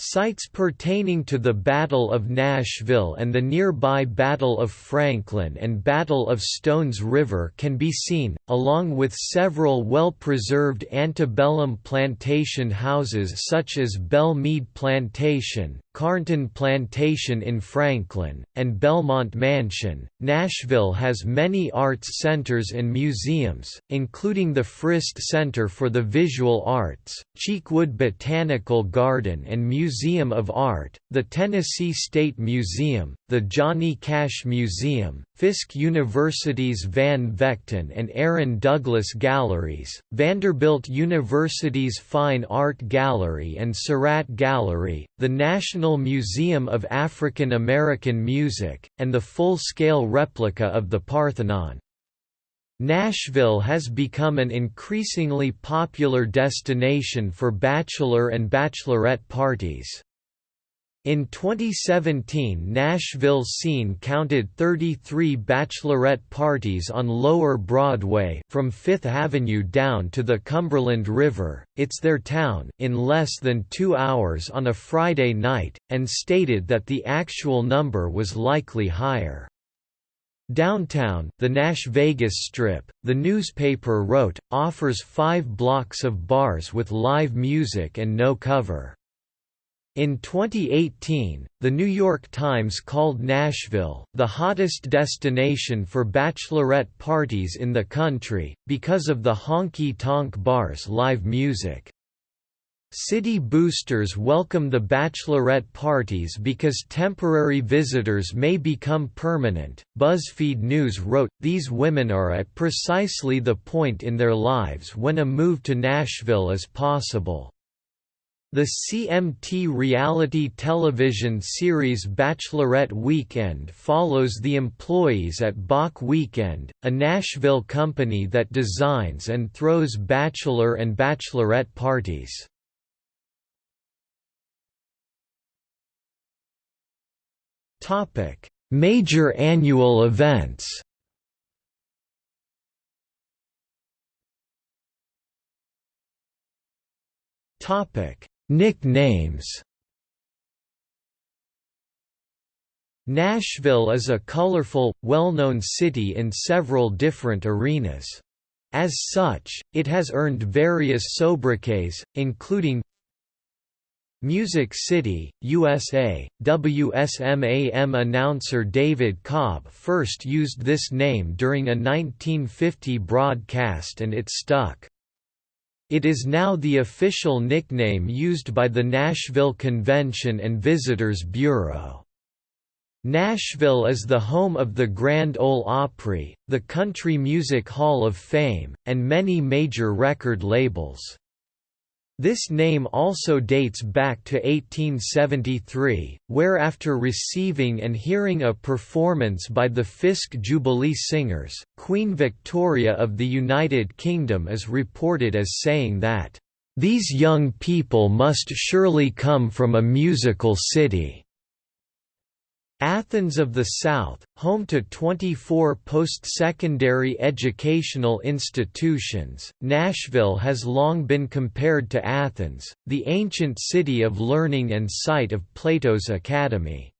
Speaker 1: Sites pertaining to the Battle of Nashville and the nearby Battle of Franklin and Battle of Stones River can be seen, along with several well-preserved antebellum plantation houses such as Belle Meade Plantation, Carnton Plantation in Franklin, and Belmont Mansion. Nashville has many arts centers and museums, including the Frist Center for the Visual Arts, Cheekwood Botanical Garden and Museum of Art, the Tennessee State Museum, the Johnny Cash Museum, Fisk University's Van Vechten and Aaron Douglas Galleries, Vanderbilt University's Fine Art Gallery and Sarratt Gallery, the National Museum of African American Music, and the full-scale replica of the Parthenon. Nashville has become an increasingly popular destination for bachelor and bachelorette parties. In 2017 Nashville scene counted 33 bachelorette parties on Lower Broadway from Fifth Avenue down to the Cumberland River, it's their town in less than two hours on a Friday night, and stated that the actual number was likely higher. Downtown, the Nash Vegas Strip, the newspaper wrote, offers five blocks of bars with live music and no cover. In 2018, The New York Times called Nashville, the hottest destination for bachelorette parties in the country, because of the honky-tonk bars live music. City boosters welcome the bachelorette parties because temporary visitors may become permanent. BuzzFeed News wrote, These women are at precisely the point in their lives when a move to Nashville is possible. The CMT reality television series Bachelorette Weekend follows the employees at Bach Weekend, a Nashville company that designs and throws bachelor and bachelorette parties. Major annual events Topic Nicknames Nashville is a colorful, well-known city in several different arenas. As such, it has earned various sobriquets, including Music City, USA. WSMAM announcer David Cobb first used this name during a 1950 broadcast and it stuck. It is now the official nickname used by the Nashville Convention and Visitors Bureau. Nashville is the home of the Grand Ole Opry, the Country Music Hall of Fame, and many major record labels. This name also dates back to 1873, where after receiving and hearing a performance by the Fisk Jubilee Singers, Queen Victoria of the United Kingdom is reported as saying that, "...these young people must surely come from a musical city." Athens of the South, home to 24 post-secondary educational institutions, Nashville has long been compared to Athens, the ancient city of learning and site of Plato's Academy.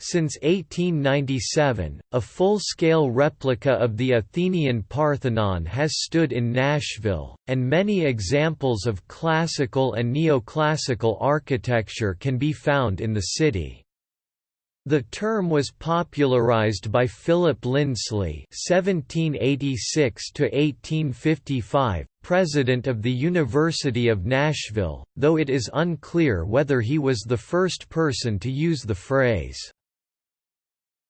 Speaker 1: Since 1897, a full-scale replica of the Athenian Parthenon has stood in Nashville, and many examples of classical and neoclassical architecture can be found in the city. The term was popularized by Philip Lindsley (1786–1855), president of the University of Nashville, though it is unclear whether he was the first person to use the phrase.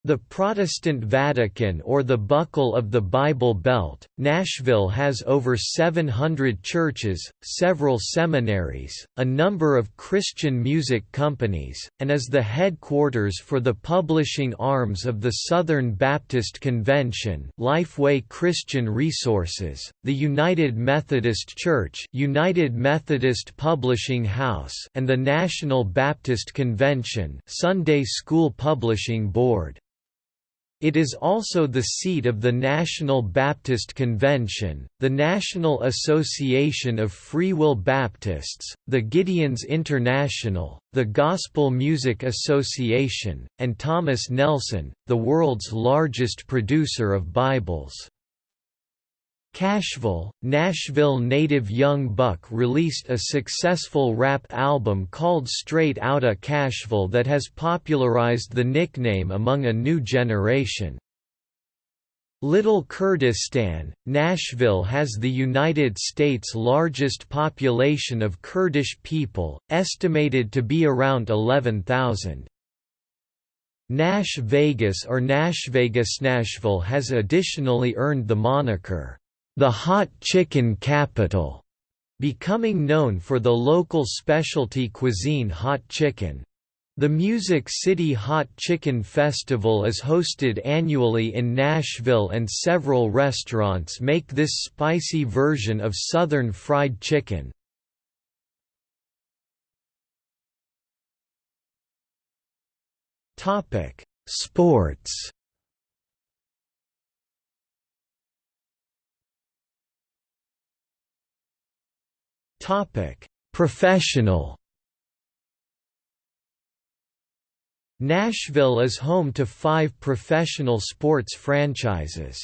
Speaker 1: The Protestant Vatican or the Buckle of the Bible Belt, Nashville has over 700 churches, several seminaries, a number of Christian music companies, and is the headquarters for the publishing arms of the Southern Baptist Convention Lifeway Christian Resources, the United Methodist Church United Methodist Publishing House and the National Baptist Convention Sunday School Publishing Board. It is also the seat of the National Baptist Convention, the National Association of Free Will Baptists, the Gideons International, the Gospel Music Association, and Thomas Nelson, the world's largest producer of Bibles. Cashville, Nashville native Young Buck released a successful rap album called Straight Outta Cashville that has popularized the nickname among a new generation. Little Kurdistan, Nashville has the United States' largest population of Kurdish people, estimated to be around 11,000. Nash Vegas or Nashvegas Nashville has additionally earned the moniker, the hot chicken capital, becoming known for the local specialty cuisine hot chicken. The Music City Hot Chicken Festival is hosted annually in Nashville and several restaurants make this spicy version of Southern fried chicken. Sports Topic: Professional. Nashville is home to five professional sports franchises.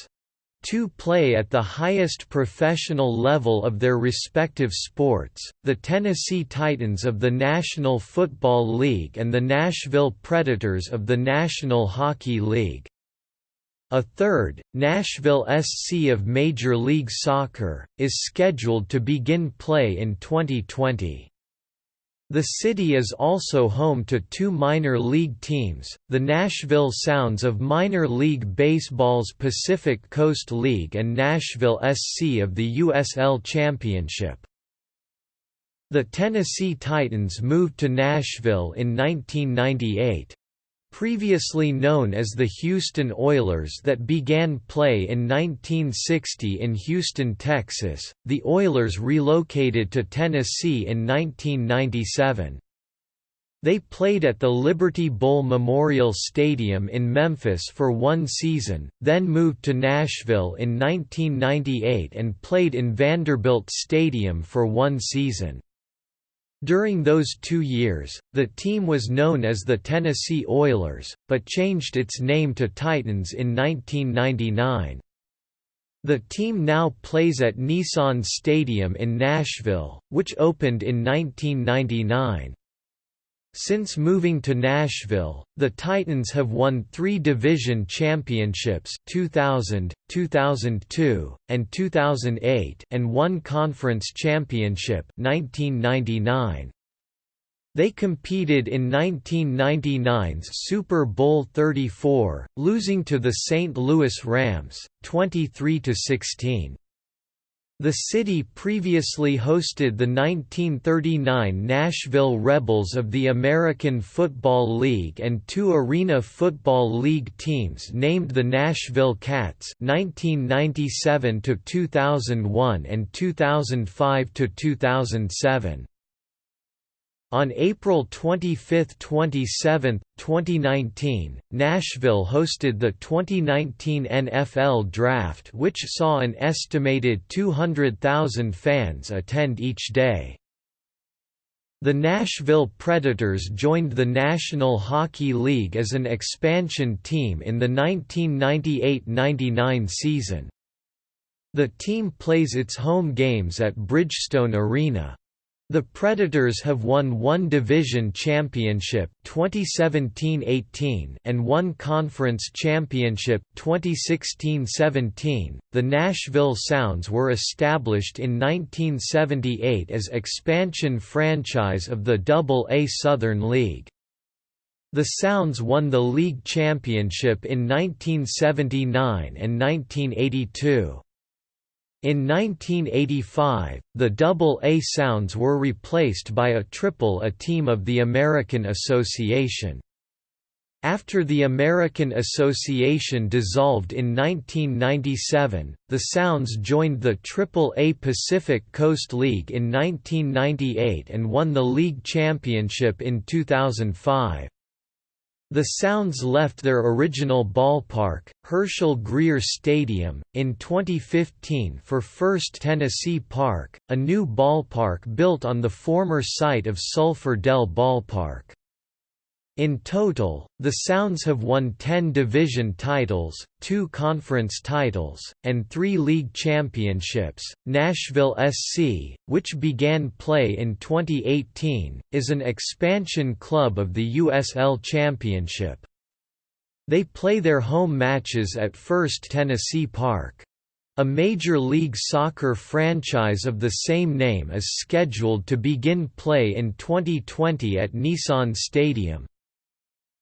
Speaker 1: Two play at the highest professional level of their respective sports, the Tennessee Titans of the National Football League and the Nashville Predators of the National Hockey League. A third, Nashville SC of Major League Soccer, is scheduled to begin play in 2020. The city is also home to two minor league teams, the Nashville Sounds of Minor League Baseball's Pacific Coast League and Nashville SC of the USL Championship. The Tennessee Titans moved to Nashville in 1998. Previously known as the Houston Oilers that began play in 1960 in Houston, Texas, the Oilers relocated to Tennessee in 1997. They played at the Liberty Bowl Memorial Stadium in Memphis for one season, then moved to Nashville in 1998 and played in Vanderbilt Stadium for one season. During those two years, the team was known as the Tennessee Oilers, but changed its name to Titans in 1999. The team now plays at Nissan Stadium in Nashville, which opened in 1999. Since moving to Nashville, the Titans have won three division championships 2000, 2002, and 2008 and one conference championship 1999. They competed in 1999's Super Bowl 34, losing to the St. Louis Rams, 23–16. The city previously hosted the 1939 Nashville Rebels of the American Football League and two Arena Football League teams named the Nashville Cats 1997 2001 and 2005 2007. On April 25–27, 2019, Nashville hosted the 2019 NFL Draft which saw an estimated 200,000 fans attend each day. The Nashville Predators joined the National Hockey League as an expansion team in the 1998–99 season. The team plays its home games at Bridgestone Arena. The Predators have won one division championship 2017-18 and one conference championship 2016-17. The Nashville Sounds were established in 1978 as expansion franchise of the Double-A Southern League. The Sounds won the league championship in 1979 and 1982. In 1985, the Double-A Sounds were replaced by a Triple-A team of the American Association. After the American Association dissolved in 1997, the Sounds joined the Triple-A Pacific Coast League in 1998 and won the league championship in 2005. The Sounds left their original ballpark, Herschel Greer Stadium, in 2015 for First Tennessee Park, a new ballpark built on the former site of Sulphur Dell Ballpark. In total, the Sounds have won 10 division titles, 2 conference titles, and 3 league championships. Nashville SC, which began play in 2018, is an expansion club of the USL Championship. They play their home matches at First Tennessee Park. A Major League Soccer franchise of the same name is scheduled to begin play in 2020 at Nissan Stadium.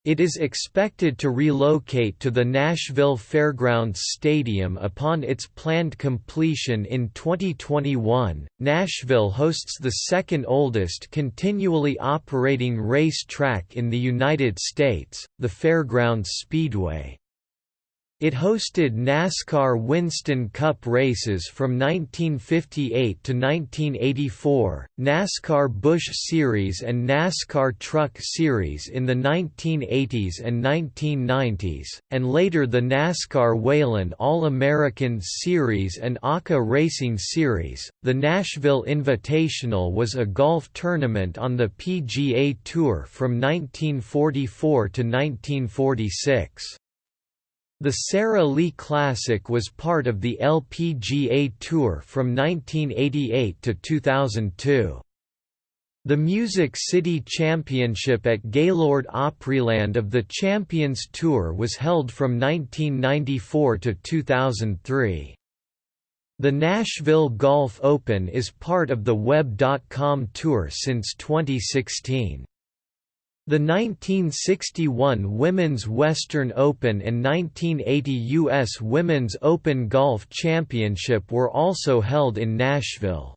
Speaker 1: It is expected to relocate to the Nashville Fairgrounds Stadium upon its planned completion in 2021. Nashville hosts the second oldest continually operating race track in the United States, the Fairgrounds Speedway. It hosted NASCAR Winston Cup races from 1958 to 1984, NASCAR Busch Series and NASCAR Truck Series in the 1980s and 1990s, and later the NASCAR Whelen All-American Series and ARCA Racing Series. The Nashville Invitational was a golf tournament on the PGA Tour from 1944 to 1946. The Sara Lee Classic was part of the LPGA Tour from 1988 to 2002. The Music City Championship at Gaylord Opryland of the Champions Tour was held from 1994 to 2003. The Nashville Golf Open is part of the Web.com Tour since 2016. The 1961 Women's Western Open and 1980 U.S. Women's Open Golf Championship were also held in Nashville.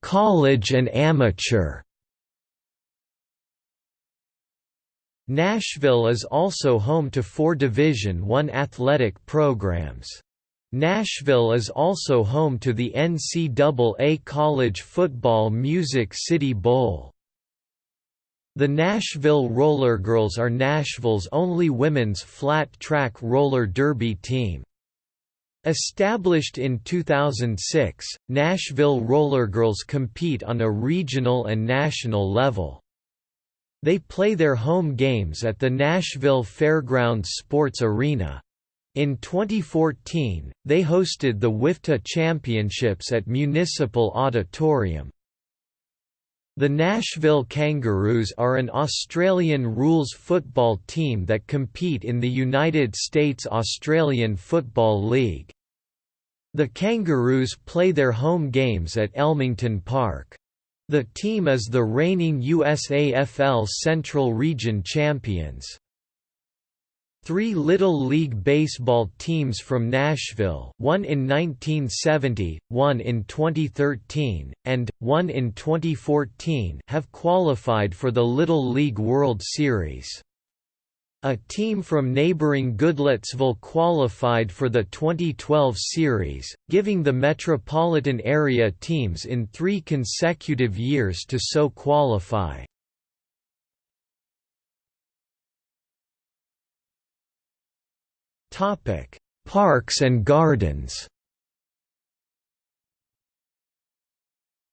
Speaker 1: College and amateur Nashville is also home to four Division I athletic programs. Nashville is also home to the NCAA College Football Music City Bowl. The Nashville Roller Girls are Nashville's only women's flat track roller derby team. Established in 2006, Nashville Rollergirls compete on a regional and national level. They play their home games at the Nashville Fairgrounds Sports Arena. In 2014, they hosted the WFTDA Championships at Municipal Auditorium. The Nashville Kangaroos are an Australian rules football team that compete in the United States Australian Football League. The Kangaroos play their home games at Elmington Park. The team is the reigning USAFL Central Region champions. Three Little League Baseball teams from Nashville one in 1970, one in 2013, and, one in 2014 have qualified for the Little League World Series. A team from neighboring Goodlettsville qualified for the 2012 series, giving the metropolitan area teams in three consecutive years to so qualify. Parks and Gardens.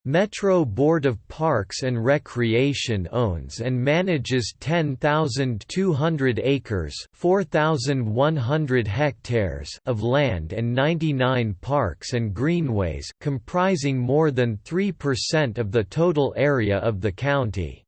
Speaker 1: Metro Board of Parks and Recreation owns and manages 10,200 acres, 4,100 hectares of land and 99 parks and greenways, comprising more than 3% of the total area of the county.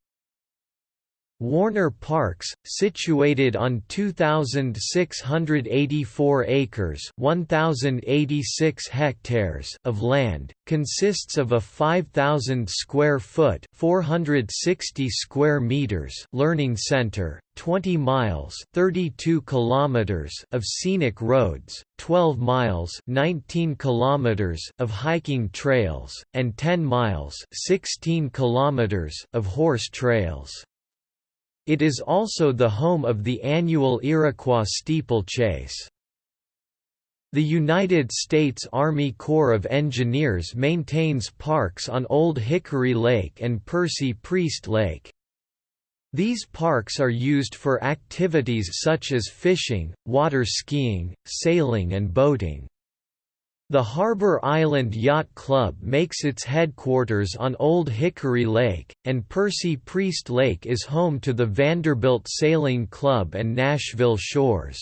Speaker 1: Warner Parks, situated on 2,684 acres 1,086 hectares of land, consists of a 5,000 square foot 460 square meters learning center, 20 miles 32 kilometers of scenic roads, 12 miles 19 kilometers of hiking trails, and 10 miles 16 kilometers of horse trails. It is also the home of the annual Iroquois steeplechase. The United States Army Corps of Engineers maintains parks on Old Hickory Lake and Percy Priest Lake. These parks are used for activities such as fishing, water skiing, sailing and boating. The Harbor Island Yacht Club makes its headquarters on Old Hickory Lake, and Percy Priest Lake is home to the Vanderbilt Sailing Club and Nashville Shores.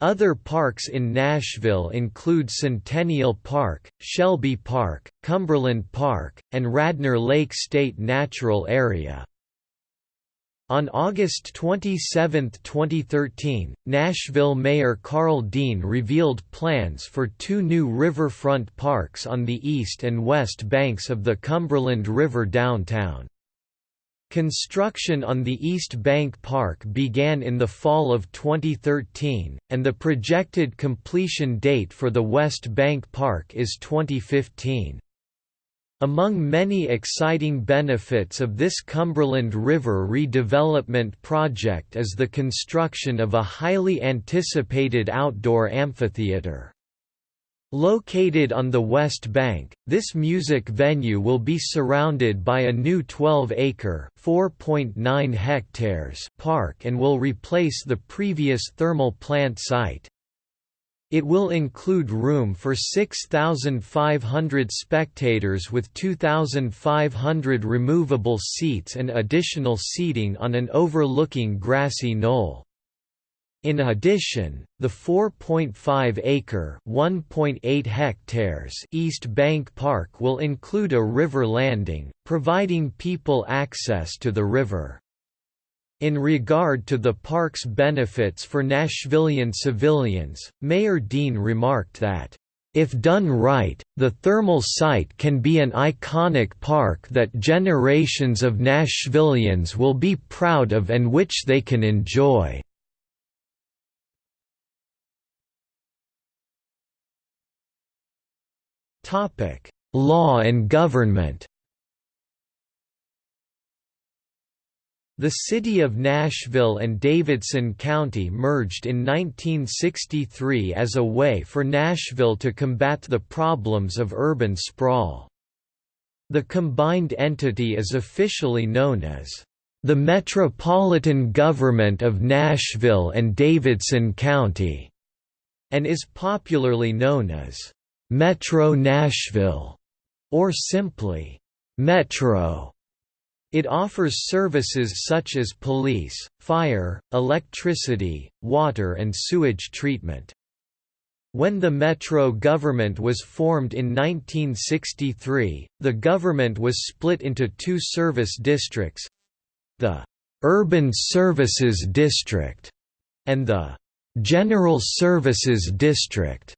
Speaker 1: Other parks in Nashville include Centennial Park, Shelby Park, Cumberland Park, and Radnor Lake State Natural Area. On August 27, 2013, Nashville Mayor Karl Dean revealed plans for two new riverfront parks on the east and west banks of the Cumberland River downtown. Construction on the East Bank Park began in the fall of 2013, and the projected completion date for the West Bank Park is 2015. Among many exciting benefits of this Cumberland River redevelopment project is the construction of a highly anticipated outdoor amphitheater. Located on the west bank, this music venue will be surrounded by a new 12-acre (4.9 hectares) park and will replace the previous thermal plant site. It will include room for 6,500 spectators with 2,500 removable seats and additional seating on an overlooking grassy knoll. In addition, the 4.5-acre (1.8 hectares) East Bank Park will include a river landing, providing people access to the river. In regard to the park's benefits for Nashvillian civilians, Mayor Dean remarked that, "...if done right, the thermal site can be an iconic park that generations of Nashvillians will be proud of and which they can enjoy." Law and government The city of Nashville and Davidson County merged in 1963 as a way for Nashville to combat the problems of urban sprawl. The combined entity is officially known as the Metropolitan Government of Nashville and Davidson County. and is popularly known as Metro Nashville or simply Metro. It offers services such as police, fire, electricity, water and sewage treatment. When the Metro government was formed in 1963, the government was split into two service districts—the «Urban Services District» and the «General Services District».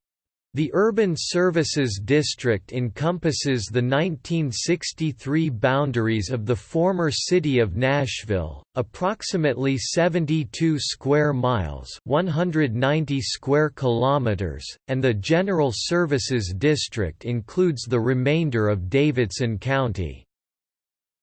Speaker 1: The Urban Services District encompasses the 1963 boundaries of the former city of Nashville, approximately 72 square miles, 190 square kilometers, and the General Services District includes the remainder of Davidson County.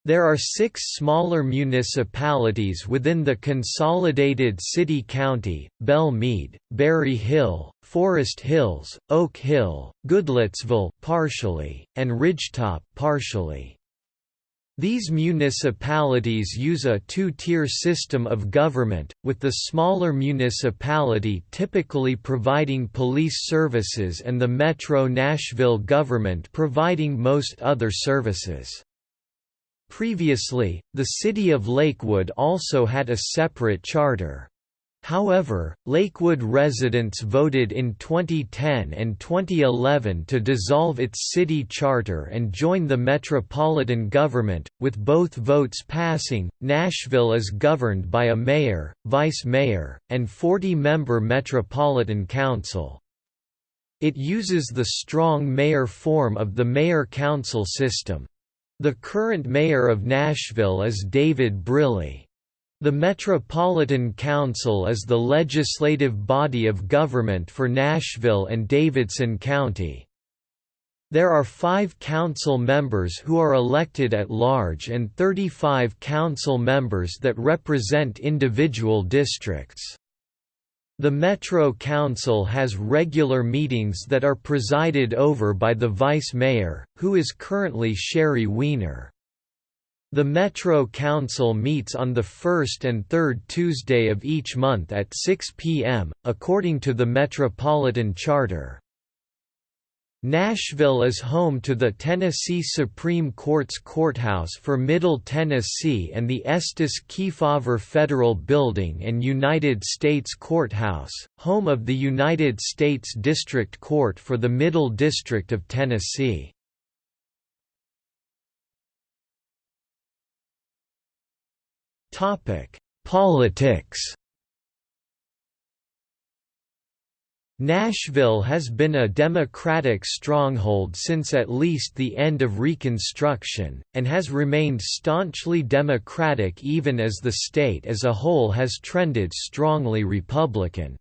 Speaker 1: There are six smaller municipalities within the consolidated city-county, Belle Meade, Berry Hill, Forest Hills, Oak Hill, Goodlettsville partially, and Ridgetop partially. These municipalities use a two-tier system of government, with the smaller municipality typically providing police services and the Metro Nashville government providing most other services. Previously, the city of Lakewood also had a separate charter. However, Lakewood residents voted in 2010 and 2011 to dissolve its city charter and join the metropolitan government, with both votes passing. Nashville is governed by a mayor, vice mayor, and 40 member metropolitan council. It uses the strong mayor form of the mayor-council system. The current mayor of Nashville is David Briley. The Metropolitan Council is the legislative body of government for Nashville and Davidson County. There are five council members who are elected at large and 35 council members that represent individual districts. The Metro Council has regular meetings that are presided over by the Vice Mayor, who is currently Sheri Weiner. The Metro Council meets on the first and third Tuesday of each month at 6 p.m., according to the Metropolitan Charter. Nashville is home to the Tennessee Supreme Court's courthouse for Middle Tennessee and the Estes Kefauver Federal Building and United States Courthouse, home of the United States District Court for the Middle District of Tennessee. Politics Nashville has been a Democratic stronghold since at least the end of Reconstruction, and has remained staunchly Democratic even as the state as a whole has trended strongly Republican.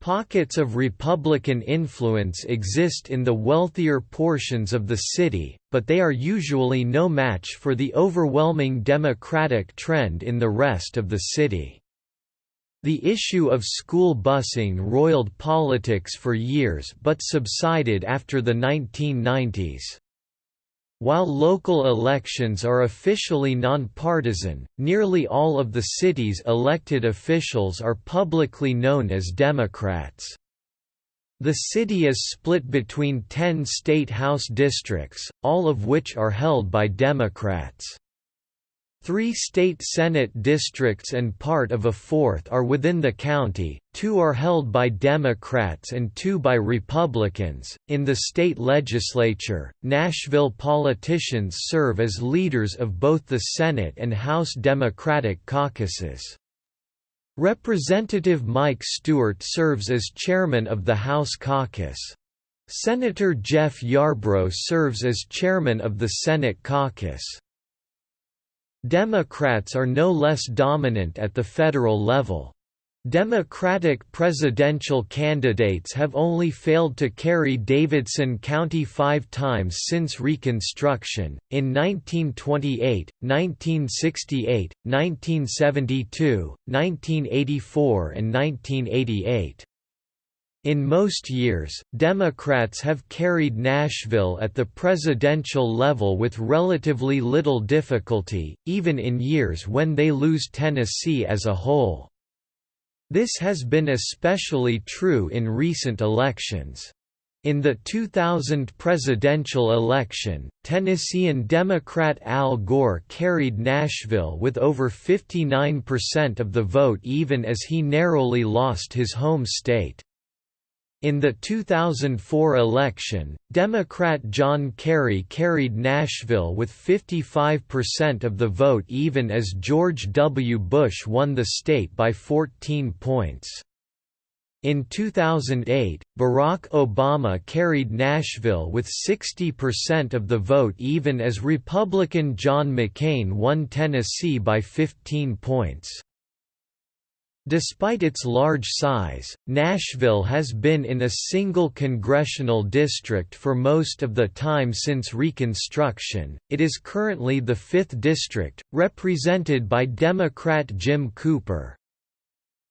Speaker 1: Pockets of Republican influence exist in the wealthier portions of the city, but they are usually no match for the overwhelming Democratic trend in the rest of the city. The issue of school busing roiled politics for years but subsided after the 1990s. While local elections are officially nonpartisan, nearly all of the city's elected officials are publicly known as Democrats. The city is split between ten state house districts, all of which are held by Democrats. Three state Senate districts and part of a fourth are within the county, two are held by Democrats and two by Republicans. In the state legislature, Nashville politicians serve as leaders of both the Senate and House Democratic caucuses. Representative Mike Stewart serves as chairman of the House caucus. Senator Jeff Yarbro serves as chairman of the Senate caucus. Democrats are no less dominant at the federal level. Democratic presidential candidates have only failed to carry Davidson County five times since Reconstruction, in 1928, 1968, 1972, 1984 and 1988. In most years, Democrats have carried Nashville at the presidential level with relatively little difficulty, even in years when they lose Tennessee as a whole. This has been especially true in recent elections. In the 2000 presidential election, Tennessean Democrat Al Gore carried Nashville with over 59% of the vote even as he narrowly lost his home state. In the 2004 election, Democrat John Kerry carried Nashville with 55% of the vote even as George W. Bush won the state by 14 points. In 2008, Barack Obama carried Nashville with 60% of the vote even as Republican John McCain won Tennessee by 15 points. Despite its large size, Nashville has been in a single congressional district for most of the time since Reconstruction. It is currently the 5th district, represented by Democrat Jim Cooper.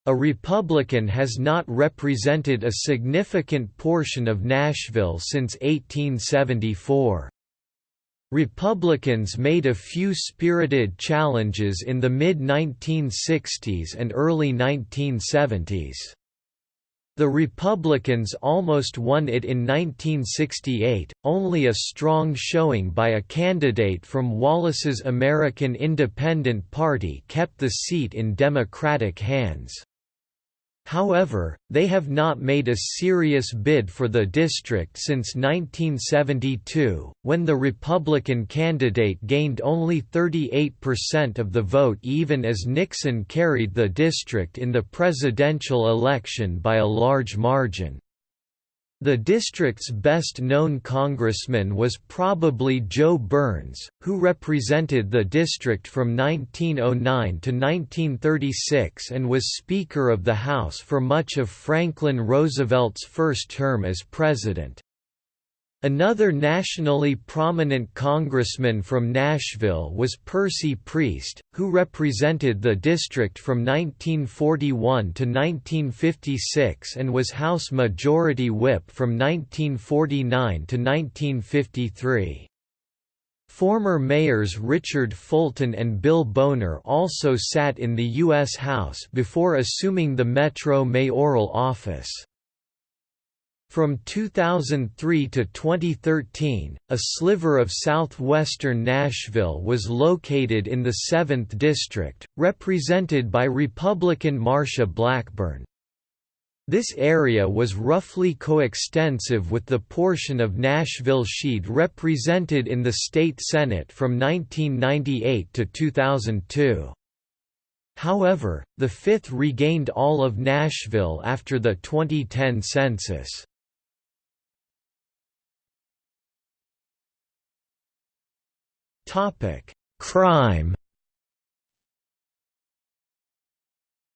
Speaker 1: A Republican has not represented a significant portion of Nashville since 1874. Republicans made a few spirited challenges in the mid-1960s and early 1970s. The Republicans almost won it in 1968, only a strong showing by a candidate from Wallace's American Independent Party kept the seat in Democratic hands. However, they have not made a serious bid for the district since 1972, when the Republican candidate gained only 38% of the vote even as Nixon carried the district in the presidential election by a large margin. The district's best-known congressman was probably Jo Byrns, who represented the district from 1909 to 1936 and was Speaker of the House for much of Franklin Roosevelt's first term as president. Another nationally prominent congressman from Nashville was Percy Priest, who represented the district from 1941 to 1956 and was House Majority Whip from 1949 to 1953. Former mayors Richard Fulton and Bill Boner also sat in the U.S. House before assuming the Metro mayoral office. From 2003 to 2013, a sliver of southwestern Nashville was located in the 7th District, represented by Republican Marsha Blackburn. This area was roughly coextensive with the portion of Nashville she'd represented in the state Senate from 1998 to 2002. However, the 5th regained all of Nashville after the 2010 census. Topic: Crime.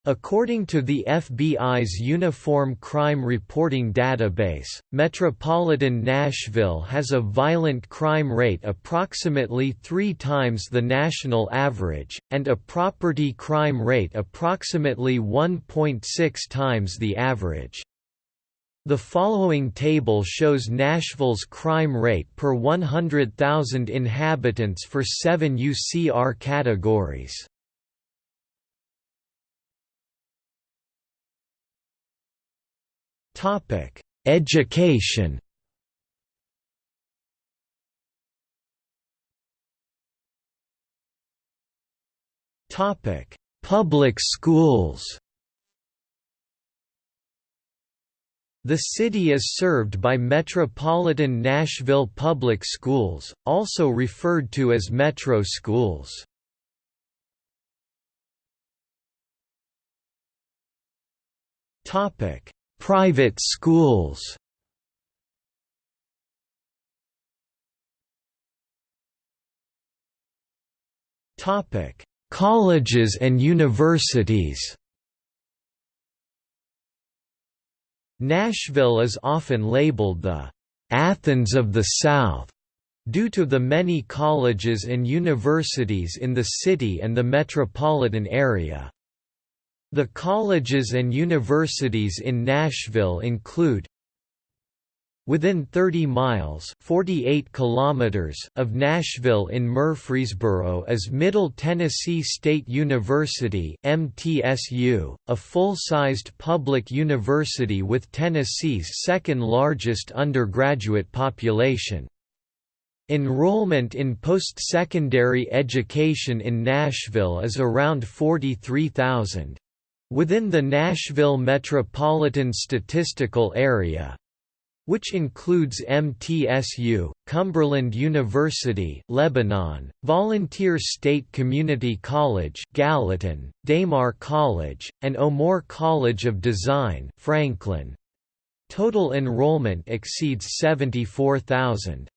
Speaker 1: According to the FBI's Uniform Crime Reporting Database, metropolitan Nashville has a violent crime rate approximately three times the national average, and a property crime rate approximately 1.6 times the average. The following table shows Nashville's crime rate per 100,000 inhabitants for seven UCR categories. Education Public schools The city is served by Metropolitan Nashville Public Schools, also referred to as Metro Schools. Topic: Private schools Topic: Colleges and universities Nashville is often labeled the Athens of the South due to the many colleges and universities in the city and the metropolitan area. The colleges and universities in Nashville include Within 30 miles 48 kilometers of Nashville in Murfreesboro is Middle Tennessee State University MTSU, a full-sized public university with Tennessee's second-largest undergraduate population. Enrollment in post-secondary education in Nashville is around 43,000. Within the Nashville Metropolitan Statistical Area, which includes MTSU, Cumberland University, Lebanon, Volunteer State Community College, Gallatin, Daymar College, and O'More College of Design, Franklin. Total enrollment exceeds 74,000.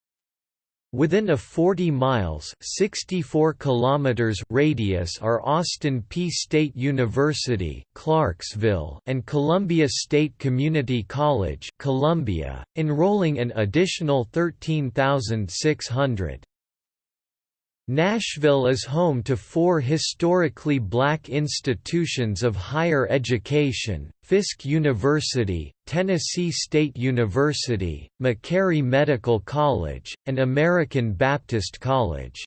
Speaker 1: Within a 40 miles 64 kilometers radius are Austin Peay State University, Clarksville, and Columbia State Community College, Columbia, enrolling an additional 13,600. Nashville is home to four historically black institutions of higher education, Fisk University, Tennessee State University, Meharry Medical College, and American Baptist College.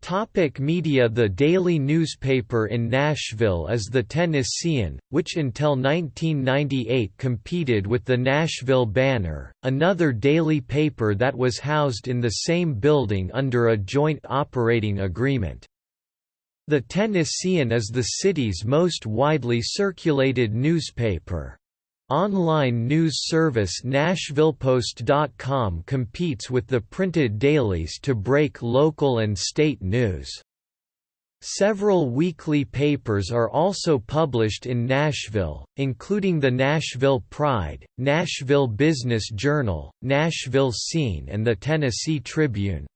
Speaker 1: Topic media The daily newspaper in Nashville is The Tennessean, which until 1998 competed with the Nashville Banner, another daily paper that was housed in the same building under a joint operating agreement. The Tennessean is the city's most widely circulated newspaper. Online news service NashvillePost.com competes with the printed dailies to break local and state news. Several weekly papers are also published in Nashville, including the Nashville Pride, Nashville Business Journal, Nashville Scene and the Tennessee Tribune.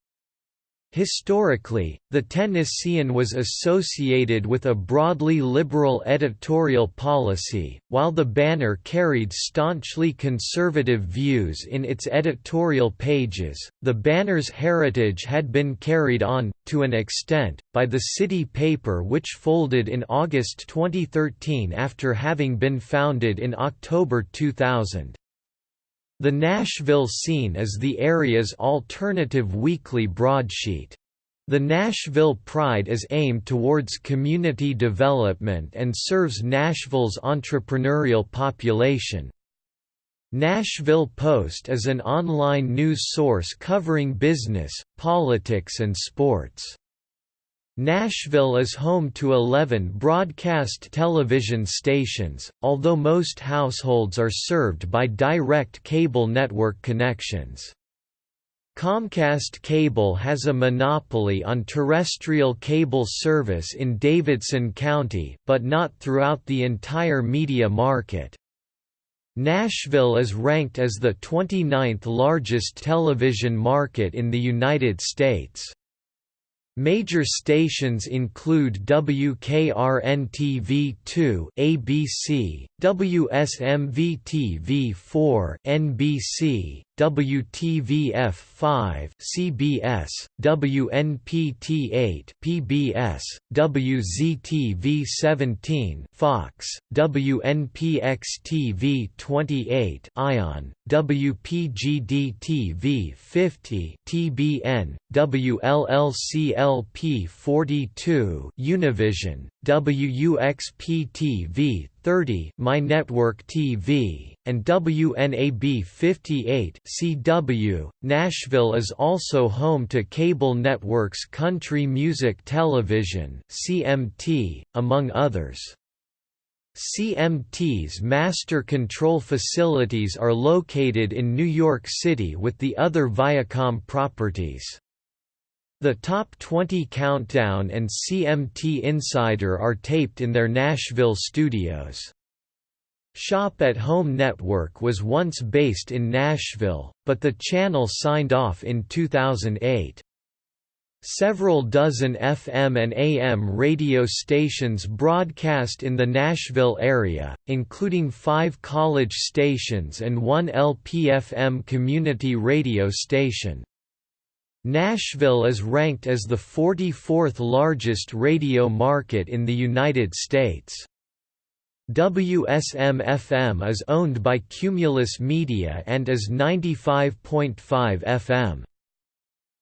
Speaker 1: Historically, the Tennessean was associated with a broadly liberal editorial policy, while the Banner carried staunchly conservative views in its editorial pages. The Banner's heritage had been carried on, to an extent, by the city paper which folded in August 2013 after having been founded in October 2000. The Nashville Scene is the area's alternative weekly broadsheet. The Nashville Pride is aimed towards community development and serves Nashville's entrepreneurial population. Nashville Post is an online news source covering business, politics and sports. Nashville is home to 11 broadcast television stations, although most households are served by direct cable network connections. Comcast Cable has a monopoly on terrestrial cable service in Davidson County, but not throughout the entire media market. Nashville is ranked as the 29th largest television market in the United States. Major stations include WKRN-TV2 ABC, WSMV-TV4 NBC, WTVF5 CBS, WNPT8 PBS, WZTV17 Fox, WNPX-TV28 Ion, WPGD-TV 50 TBN, WLLCLP42 Univision, WUXP-TV 30 My Network TV, and WNAB 58 CW. Nashville is also home to cable networks Country Music Television CMT, among others. CMT's master control facilities are located in New York City with the other Viacom properties. The Top 20 Countdown and CMT Insider are taped in their Nashville studios. Shop at Home Network was once based in Nashville, but the channel signed off in 2008. Several dozen FM and AM radio stations broadcast in the Nashville area, including five college stations and one LPFM community radio station. Nashville is ranked as the 44th largest radio market in the United States. WSM-FM is owned by Cumulus Media and is 95.5 FM.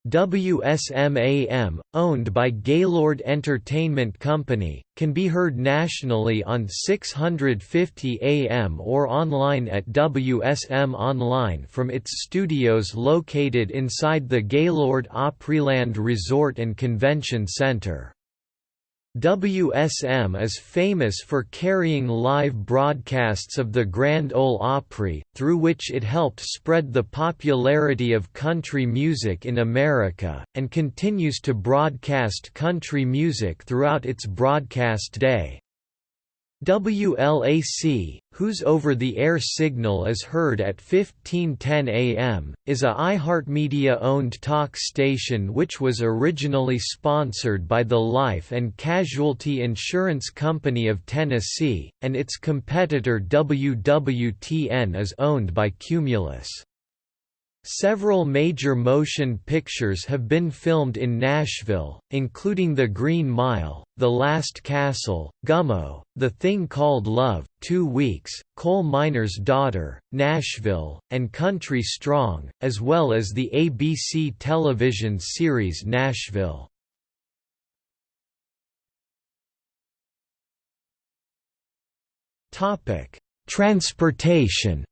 Speaker 1: WSM-AM, owned by Gaylord Entertainment Company, can be heard nationally on 650 AM or online at WSM Online from its studios located inside the Gaylord Opryland Resort and Convention Center. WSM is famous for carrying live broadcasts of the Grand Ole Opry, through which it helped spread the popularity of country music in America, and continues to broadcast country music throughout its broadcast day. WLAC, whose over-the-air signal is heard at 1510 AM, is a iHeartMedia-owned talk station which was originally sponsored by the Life and Casualty Insurance Company of Tennessee, and its competitor WWTN is owned by Cumulus. Several major motion pictures have been filmed in Nashville, including The Green Mile, The Last Castle, Gummo, The Thing Called Love, Two Weeks, Coal Miner's Daughter, Nashville, and Country Strong, as well as the ABC television series Nashville. Transportation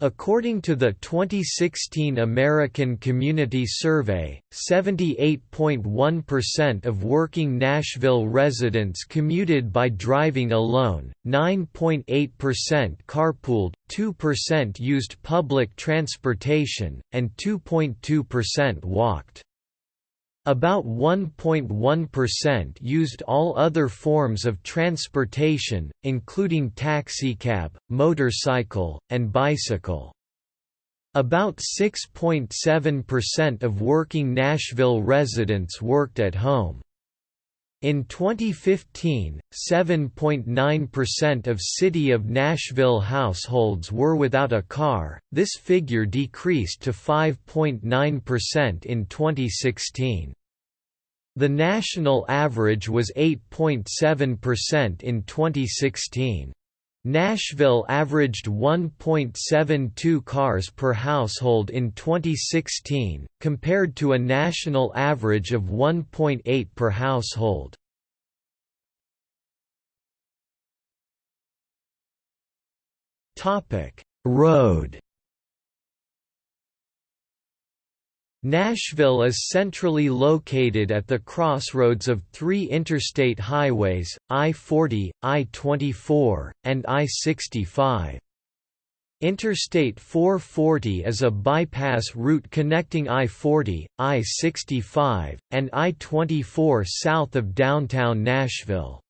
Speaker 1: According to the 2016 American Community Survey, 78.1% of working Nashville residents commuted by driving alone, 9.8% carpooled, 2% used public transportation, and 2.2% walked. About 1.1% used all other forms of transportation, including taxicab, motorcycle, and bicycle. About 6.7% of working Nashville residents worked at home. In 2015, 7.9% of City of Nashville households were without a car, this figure decreased to 5.9% in 2016. The national average was 8.7% in 2016. Nashville averaged 1.72 cars per household in 2016, compared to a national average of 1.8 per household. Road Nashville is centrally located at the crossroads of three interstate highways, I-40, I-24, and I-65. Interstate 440 is a bypass route connecting I-40, I-65, and I-24 south of downtown Nashville.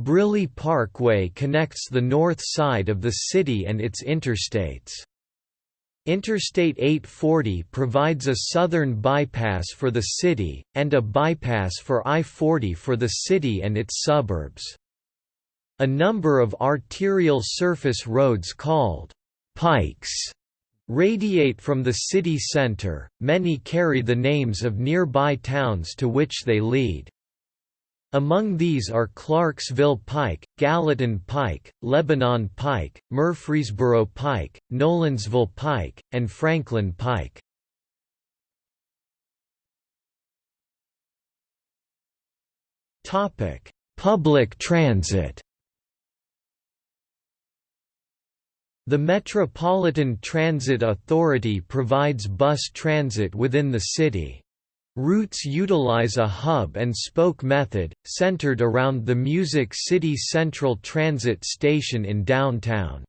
Speaker 1: Briley Parkway connects the north side of the city and its interstates. Interstate 840 provides a southern bypass for the city, and a bypass for I-40 for the city and its suburbs. A number of arterial surface roads called «pikes» radiate from the city center, many carry the names of nearby towns to which they lead. Among these are Clarksville Pike, Gallatin Pike, Lebanon Pike, Murfreesboro Pike, Nolensville Pike, and Franklin Pike. Topic: Public transit The Metropolitan Transit Authority provides bus transit within the city. Routes utilize a hub-and-spoke method, centered around the Music City Central Transit Station in downtown.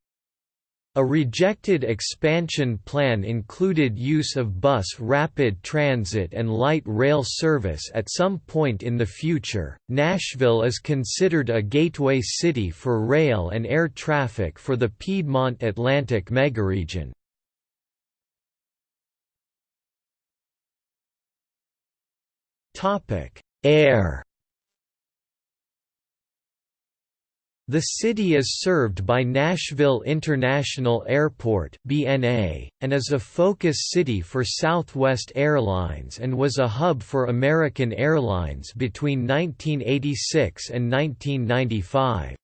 Speaker 1: A rejected expansion plan included use of bus rapid transit and light rail service at some point in the future. Nashville is considered a gateway city for rail and air traffic for the Piedmont Atlantic megaregion. Topic: Air. The city is served by Nashville International Airport (BNA) and is a focus city for Southwest Airlines and was a hub for American Airlines between 1986 and 1995.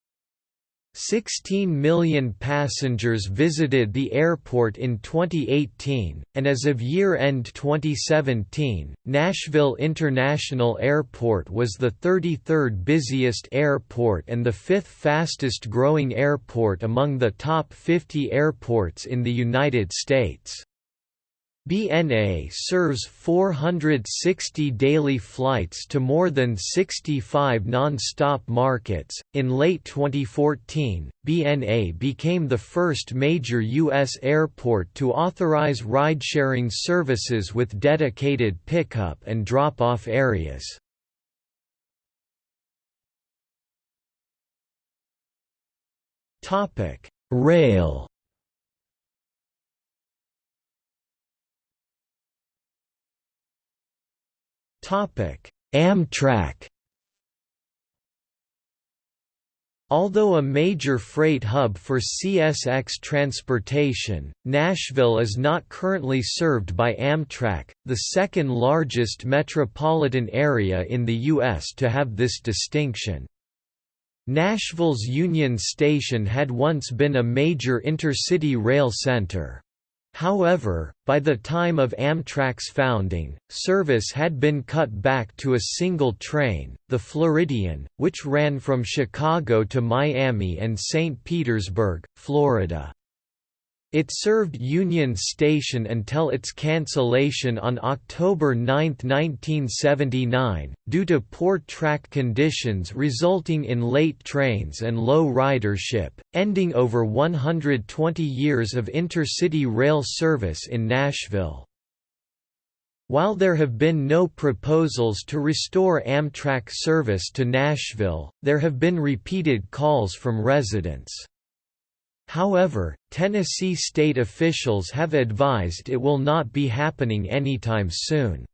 Speaker 1: 16 million passengers visited the airport in 2018, and as of year-end 2017, Nashville International Airport was the 33rd busiest airport and the fifth fastest growing airport among the top 50 airports in the United States. BNA serves 460 daily flights to more than 65 non-stop markets. In late 2014, BNA became the first major U.S. airport to authorize ride-sharing services with dedicated pickup and drop-off areas. Topic: Rail Amtrak Although a major freight hub for CSX transportation, Nashville is not currently served by Amtrak, the second largest metropolitan area in the U.S. to have this distinction. Nashville's Union Station had once been a major intercity rail center. However, by the time of Amtrak's founding, service had been cut back to a single train, the Floridian, which ran from Chicago to Miami and St. Petersburg, Florida. It served Union Station until its cancellation on October 9, 1979, due to poor track conditions resulting in late trains and low ridership, ending over 120 years of intercity rail service in Nashville. While there have been no proposals to restore Amtrak service to Nashville, there have been repeated calls from residents. However, Tennessee state officials have advised it will not be happening anytime soon.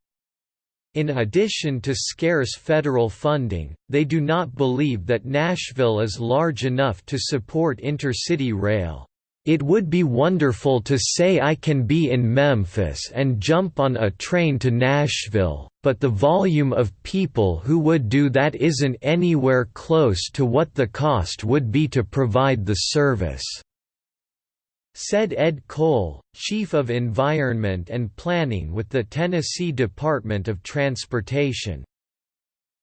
Speaker 1: In addition to scarce federal funding, they do not believe that Nashville is large enough to support intercity rail. It would be wonderful to say I can be in Memphis and jump on a train to Nashville, but the volume of people who would do that isn't anywhere close to what the cost would be to provide the service said Ed Cole, Chief of Environment and Planning with the Tennessee Department of Transportation.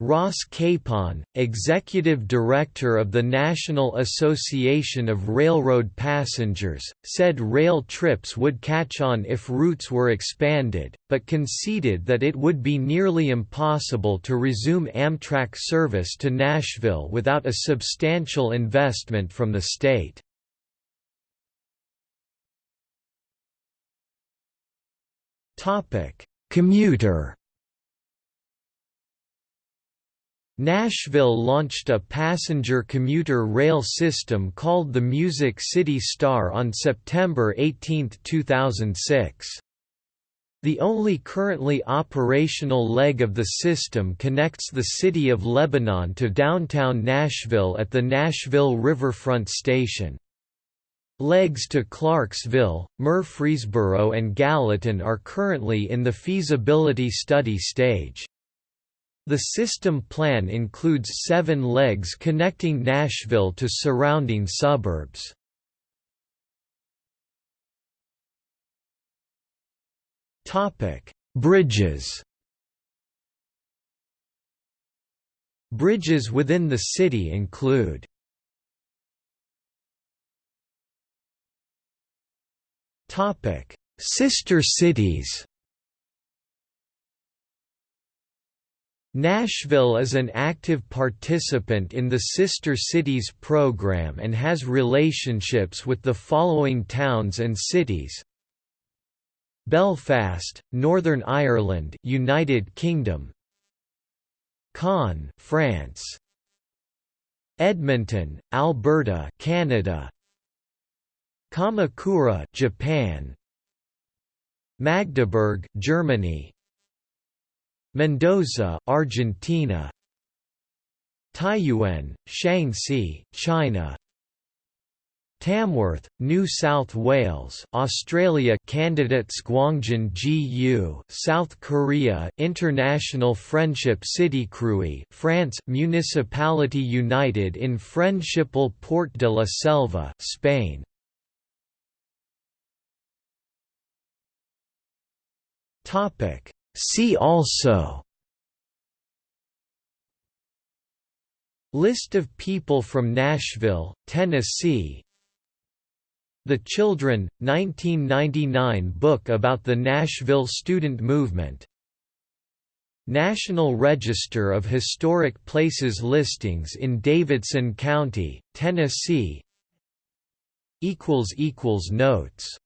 Speaker 1: Ross Capon, Executive Director of the National Association of Railroad Passengers, said rail trips would catch on if routes were expanded, but conceded that it would be nearly impossible to resume Amtrak service to Nashville without a substantial investment from the state. Commuter. Nashville launched a passenger commuter rail system called the Music City Star on September 18, 2006. The only currently operational leg of the system connects the city of Lebanon to downtown Nashville at the Nashville Riverfront Station. Legs to Clarksville, Murfreesboro and Gallatin are currently in the feasibility study stage. The system plan includes seven legs connecting Nashville to surrounding suburbs. Bridges Bridges within the city include Topic: Sister cities. Nashville is an active participant in the Sister Cities program and has relationships with the following towns and cities. Belfast, Northern Ireland, United Kingdom. Caen, France. Edmonton, Alberta, Canada. Kamakura, Japan. Magdeburg, Germany. Mendoza, Argentina. Taiyuan, Shaanxi, China. Tamworth, New South Wales, Australia. Candidates Gwangjin GU, South Korea, International Friendship City Crui, France, Municipality United in Friendship El Port de la Selva, Spain. Topic See also List of people from Nashville, Tennessee. The Children, 1999 book about the Nashville student movement. National Register of Historic Places listings in Davidson County, Tennessee. Notes